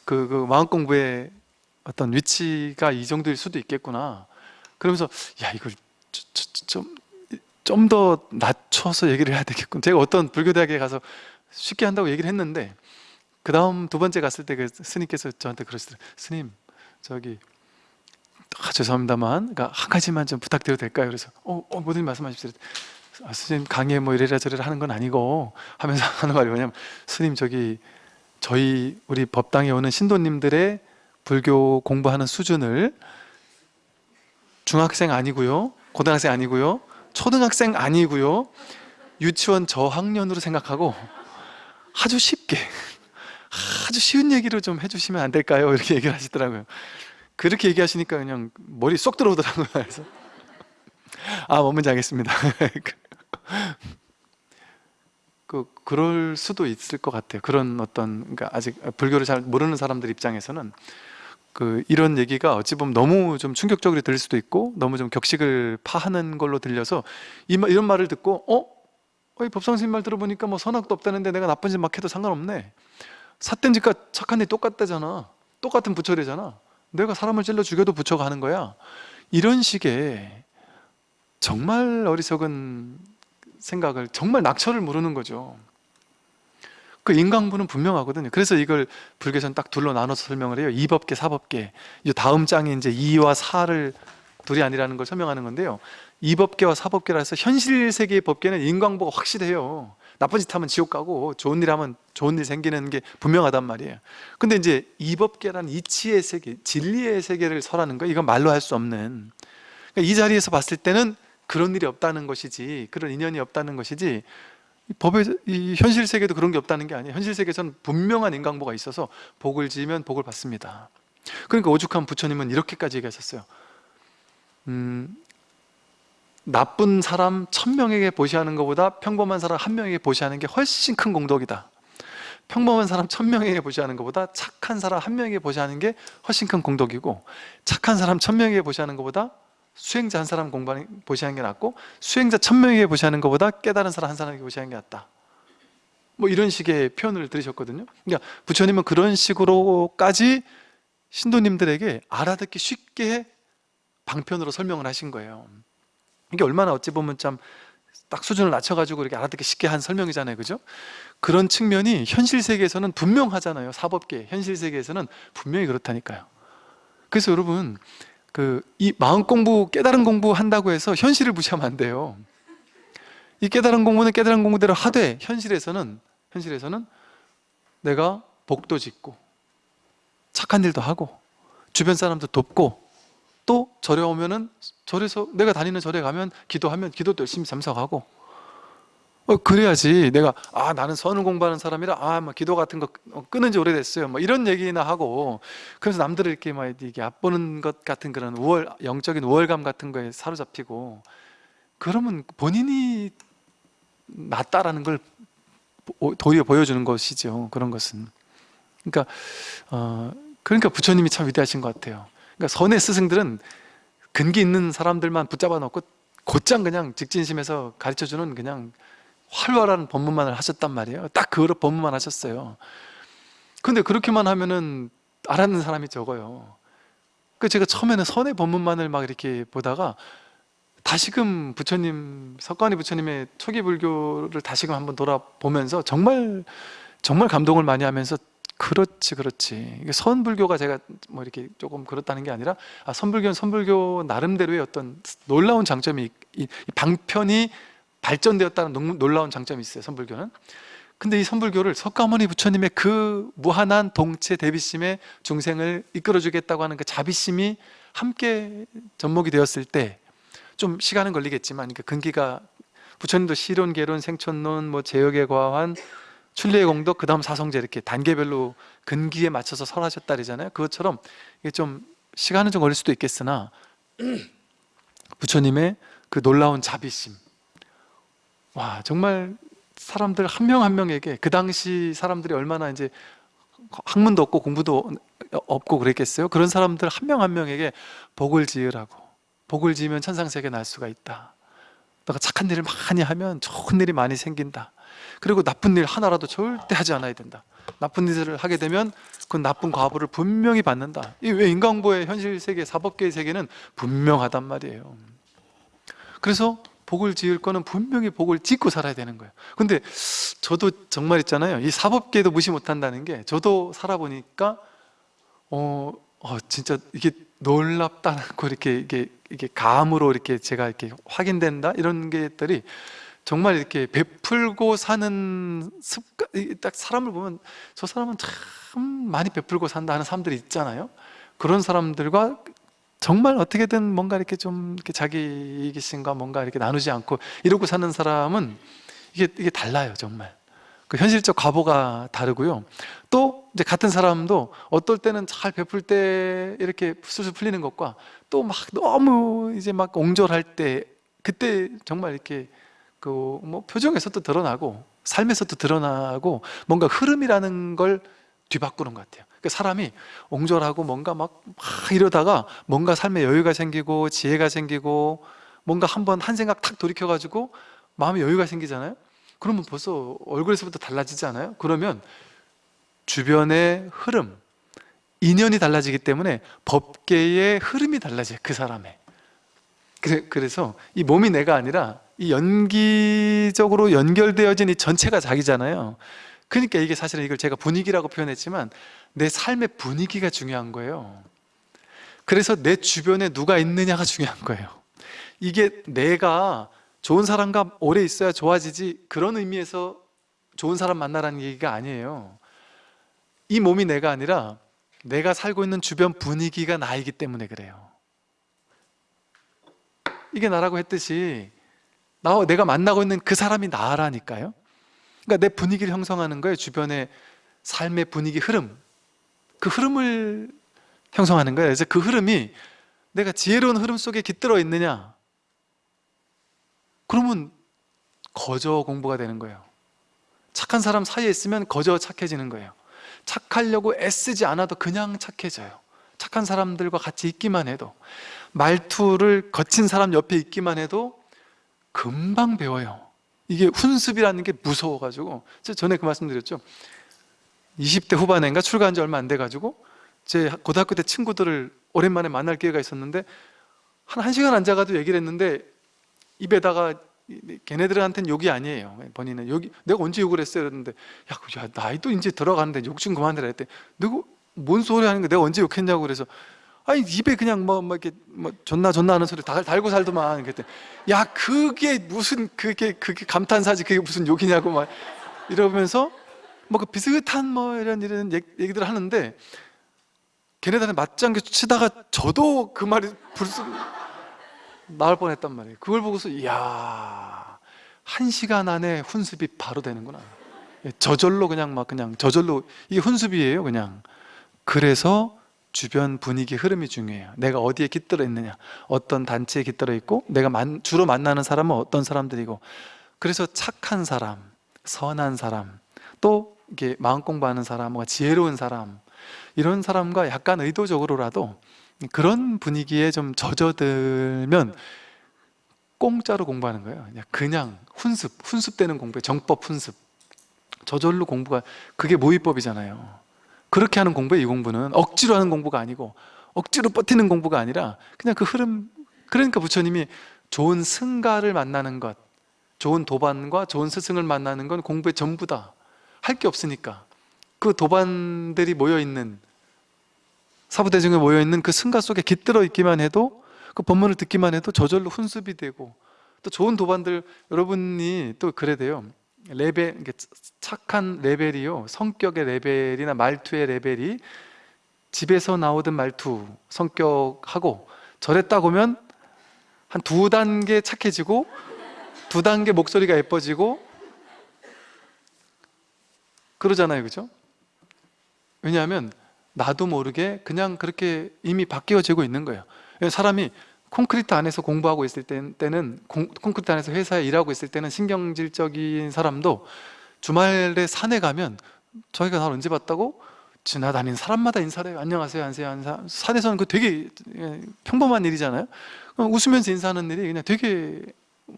그, 그 마음 공부의 어떤 위치가 이 정도일 수도 있겠구나. 그러면서 야 이걸 좀 좀 더 낮춰서 얘기를 해야 되겠군. 제가 어떤 불교대학에 가서 쉽게 한다고 얘기를 했는데 그 다음 두 번째 갔을 때 그 스님께서 저한테 그러시더라고요. 스님 저기 아, 죄송합니다만 그러니까 한 가지만 좀 부탁드려도 될까요? 그래서 어, 어 뭐든 말씀하십시오. 아, 스님 강의 뭐 이래라 저래라 하는 건 아니고 하면서 하는 말이 뭐냐면 스님 저기 저희 우리 법당에 오는 신도님들의 불교 공부하는 수준을 중학생 아니고요 고등학생 아니고요. 초등학생 아니고요. 유치원 저학년으로 생각하고 아주 쉽게 아주 쉬운 얘기로 좀 해주시면 안 될까요? 이렇게 얘기를 하시더라고요. 그렇게 얘기하시니까 그냥 머리 쏙 들어오더라고요. 그래서 아 뭔지 알겠습니다. 그 그럴 수도 있을 것 같아요. 그런 어떤 그러니까 아직 불교를 잘 모르는 사람들 입장에서는 그 이런 얘기가 어찌 보면 너무 좀 충격적으로 들릴 수도 있고 너무 좀 격식을 파하는 걸로 들려서 이, 말- 이런 말을 듣고 어? 어, 이 법상 스님 말 들어보니까 뭐 선악도 없다는데 내가 나쁜 짓 막 해도 상관없네. 삿된 짓과 착한 일 똑같다잖아. 똑같은 부처래잖아. 내가 사람을 찔러 죽여도 부처가 하는 거야. 이런 식의 정말 어리석은 생각을 정말 낙처를 모르는 거죠 그 인강부는 분명하거든요. 그래서 이걸 불교에서는 딱 둘로 나눠서 설명을 해요. 이법계, 사법계. 이 다음 장에 이제 이와 사를 둘이 아니라는 걸 설명하는 건데요. 이법계와 사법계라 해서 현실 세계의 법계는 인광보가 확실해요. 나쁜 짓 하면 지옥 가고 좋은 일 하면 좋은 일 생기는 게 분명하단 말이에요. 근데 이제 이법계라는 이치의 세계, 진리의 세계를 설하는 거 이건 말로 할 수 없는. 그러니까 이 자리에서 봤을 때는 그런 일이 없다는 것이지 그런 인연이 없다는 것이지 이 법의 이 현실 세계도 그런 게 없다는 게 아니에요. 현실 세계에서는 분명한 인강보가 있어서 복을 지으면 복을 받습니다. 그러니까 오죽한 부처님은 이렇게까지 얘기하셨어요. 음, 나쁜 사람 천명에게 보시하는 것보다 평범한 사람 한 명에게 보시하는 게 훨씬 큰 공덕이다. 평범한 사람 천명에게 보시하는 것보다 착한 사람 한 명에게 보시하는 게 훨씬 큰 공덕이고 착한 사람 천명에게 보시하는 것보다 수행자 한 사람 공부하는 보시하는 게 낫고 수행자 천명에게 보시하는 것보다 깨달은 사람 한 사람에게 보시하는 게 낫다. 뭐 이런 식의 표현을 들으셨거든요. 그러니까 부처님은 그런 식으로까지 신도님들에게 알아듣기 쉽게 방편으로 설명을 하신 거예요. 이게 얼마나 어찌 보면 참 딱 수준을 낮춰가지고 이렇게 알아듣기 쉽게 한 설명이잖아요. 그죠? 그런 측면이 현실 세계에서는 분명하잖아요. 사법계 현실 세계에서는 분명히 그렇다니까요. 그래서 여러분 그 이 마음 공부 깨달은 공부 한다고 해서 현실을 무시하면 안 돼요. 이 깨달은 공부는 깨달은 공부대로 하되 현실에서는 현실에서는 내가 복도 짓고 착한 일도 하고 주변 사람도 돕고 또 절에 오면은 절에서 내가 다니는 절에 가면 기도하면 기도도 열심히 참석하고 어, 그래야지. 내가 아 나는 선을 공부하는 사람이라 아뭐 기도 같은 거 어, 끊은 지 오래됐어요. 뭐 이런 얘기나 하고. 그래서 남들을 이렇게 막 이게 얕보는 것 같은 그런 우월 영적인 우월감 같은 거에 사로잡히고. 그러면 본인이 낫다라는 걸 보- 도리어 보여주는 것이죠 그런 것은. 그러니까 어, 그러니까 부처님이 참 위대하신 것 같아요. 그러니까 선의 스승들은 근기 있는 사람들만 붙잡아 놓고 곧장 그냥 직진심에서 가르쳐주는 그냥 활발한 법문만을 하셨단 말이에요. 딱 그 법문만 하셨어요. 근데 그렇게만 하면은 알아듣는 사람이 적어요. 그 제가 처음에는 선의 법문만을 막 이렇게 보다가 다시금 부처님 석가모니 부처님의 초기 불교를 다시금 한번 돌아보면서 정말 정말 감동을 많이 하면서 그렇지 그렇지. 선불교가 제가 뭐 이렇게 조금 그렇다는 게 아니라 아, 선불교는 선불교 나름대로의 어떤 놀라운 장점이 이, 이 방편이 발전되었다는 농- 놀라운 장점이 있어요 선불교는. 근데 이 선불교를 석가모니 부처님의 그 무한한 동체 대비심에 중생을 이끌어주겠다고 하는 그 자비심이 함께 접목이 되었을 때 좀 시간은 걸리겠지만 그러니까 근기가 부처님도 시론, 개론, 생촌론, 뭐 제역의 과환, 출례의 공덕, 그 다음 사성제 이렇게 단계별로 근기에 맞춰서 설하셨다 그러잖아요. 그것처럼 이게 좀 시간은 좀 걸릴 수도 있겠으나 부처님의 그 놀라운 자비심 와 정말 사람들 한명한 명에게 그 당시 사람들이 얼마나 이제 학문도 없고 공부도 없고 그랬겠어요? 그런 사람들 한 명한 명에게 복을 지으라고. 복을 지으면 천상세계 날 수가 있다. 너가 착한 일을 많이 하면 좋은 일이 많이 생긴다. 그리고 나쁜 일 하나라도 절대 하지 않아야 된다. 나쁜 일을 하게 되면 그 나쁜 과보를 분명히 받는다. 이 왜 인간보의 현실 세계 사법계의 세계는 분명하단 말이에요. 그래서 복을 지을 거는 분명히 복을 짓고 살아야 되는 거예요. 근데 저도 정말 있잖아요. 이 사법계도 무시 못한다는 게 저도 살아보니까 어, 어 진짜 이게 놀랍다고 이렇게 이게 이게 감으로 이렇게 제가 이렇게 확인된다? 이런 게들이 정말 이렇게 베풀고 사는 습관 이딱 사람을 보면 저 사람은 참 많이 베풀고 산다 하는 사람들이 있잖아요. 그런 사람들과 정말 어떻게든 뭔가 이렇게 좀 이렇게 자기 이기심과 뭔가 이렇게 나누지 않고 이러고 사는 사람은 이게 이게 달라요 정말. 그 현실적 과보가 다르고요. 또 이제 같은 사람도 어떨 때는 잘 베풀 때 이렇게 술술 풀리는 것과 또 막 너무 이제 막 옹졸할 때 그때 정말 이렇게 그 뭐 표정에서도 드러나고 삶에서도 드러나고 뭔가 흐름이라는 걸 뒤바꾸는 것 같아요. 그 사람이 옹졸하고 뭔가 막, 막 이러다가 뭔가 삶에 여유가 생기고 지혜가 생기고 뭔가 한번 한 생각 탁 돌이켜가지고 마음에 여유가 생기잖아요? 그러면 벌써 얼굴에서부터 달라지지 않아요? 그러면 주변의 흐름 인연이 달라지기 때문에 법계의 흐름이 달라져요 그 사람의. 그래- 그래서 이 몸이 내가 아니라 이 연기적으로 연결되어진 이 전체가 자기잖아요. 그러니까 이게 사실은 이걸 제가 분위기라고 표현했지만 내 삶의 분위기가 중요한 거예요. 그래서 내 주변에 누가 있느냐가 중요한 거예요. 이게 내가 좋은 사람과 오래 있어야 좋아지지 그런 의미에서 좋은 사람 만나라는 얘기가 아니에요. 이 몸이 내가 아니라 내가 살고 있는 주변 분위기가 나이기 때문에 그래요. 이게 나라고 했듯이 나 내가 만나고 있는 그 사람이 나라니까요. 그러니까 내 분위기를 형성하는 거예요. 주변의 삶의 분위기 흐름 그 흐름을 형성하는 거예요. 그래서 그 흐름이 내가 지혜로운 흐름 속에 깃들어 있느냐? 그러면 거저 공부가 되는 거예요. 착한 사람 사이에 있으면 거저 착해지는 거예요. 착하려고 애쓰지 않아도 그냥 착해져요. 착한 사람들과 같이 있기만 해도 말투를 거친 사람 옆에 있기만 해도 금방 배워요. 이게 훈습이라는 게 무서워가지고. 전에 그 말씀 드렸죠 20대 후반인가 출가한 지 얼마 안 돼가지고 제 고등학교 때 친구들을 오랜만에 만날 기회가 있었는데 한 1시간 앉아가도 얘기를 했는데 입에다가 이- 걔네들한테는 욕이 아니에요. 본인은. 욕이 내가 언제 욕을 했어요? 그랬는데 야, 그- 야 나이도 이제 들어가는데 욕 좀 그만해라 했대. 누구 뭔 소리 하는 거 내가 언제 욕했냐고 그래서 아니 입에 그냥 뭐, 뭐 이렇게 뭐 존나 존나 하는 소리 다 달고 살더만 그랬대. 야 그게 무슨 그게 그게 감탄사지? 그게 무슨 욕이냐고 막 이러면서 뭐 그 비슷한 뭐 이런 이런 얘- 얘기들을 하는데 걔네들한테 맞장구 치다가 저도 그 말이 불쑥 나올 뻔했단 말이에요. 그걸 보고서 이야 한 시간 안에 훈습이 바로 되는구나. 예, 저절로 그냥 막 그냥 저절로 이게 훈습이에요 그냥. 그래서 주변 분위기 흐름이 중요해요. 내가 어디에 깃들어 있느냐. 어떤 단체에 깃들어 있고 내가 만- 주로 만나는 사람은 어떤 사람들이고. 그래서 착한 사람 선한 사람 또 이게 마음 공부하는 사람 뭔가 지혜로운 사람 이런 사람과 약간 의도적으로라도 그런 분위기에 좀 젖어들면 공짜로 공부하는 거예요. 그냥, 그냥 훈습, 훈습되는 공부에 정법 훈습. 저절로 공부가 그게 모의법이잖아요. 그렇게 하는 공부에 이 공부는. 억지로 하는 공부가 아니고 억지로 버티는 공부가 아니라 그냥 그 흐름 그러니까 부처님이 좋은 승가를 만나는 것 좋은 도반과 좋은 스승을 만나는 건 공부의 전부다 할 게 없으니까. 그 도반들이 모여있는 사부대중에 모여있는 그 승가 속에 깃들어 있기만 해도 그 법문을 듣기만 해도 저절로 훈습이 되고 또 좋은 도반들 여러분이 또 그래 돼요. 레벨 착한 레벨이요. 성격의 레벨이나 말투의 레벨이 집에서 나오던 말투 성격하고 절에 딱 오면 한 두 단계 착해지고 두 단계 목소리가 예뻐지고 그러잖아요 그죠? 왜냐하면 나도 모르게 그냥 그렇게 이미 바뀌어지고 있는 거예요 사람이 콘크리트 안에서 공부하고 있을 때- 때는 공- 콘크리트 안에서 회사에 일하고 있을 때는 신경질적인 사람도 주말에 산에 가면 저희가 날 언제 봤다고 지나다니는 사람마다 인사를 해요. 안녕하세요, 안녕하세요. 안녕하세요. 산에서는 그 되게 예, 평범한 일이잖아요. 웃으면서 인사하는 일이 그냥 되게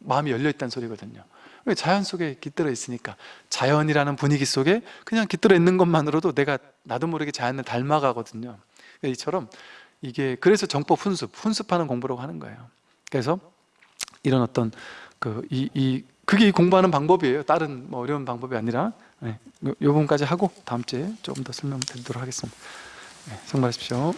마음이 열려 있다는 소리거든요. 왜? 자연 속에 깃들어 있으니까 자연이라는 분위기 속에 그냥 깃들어 있는 것만으로도 내가 나도 모르게 자연을 닮아가거든요. 그러니까 이처럼 이게 그래서 정법 훈습, 훈습하는 공부라고 하는 거예요. 그래서 이런 어떤 그 이 이 그게 이 공부하는 방법이에요. 다른 뭐 어려운 방법이 아니라 네, 요, 요 부분까지 하고 다음 주에 조금 더 설명드리도록 하겠습니다. 네, 수고 많으십시오.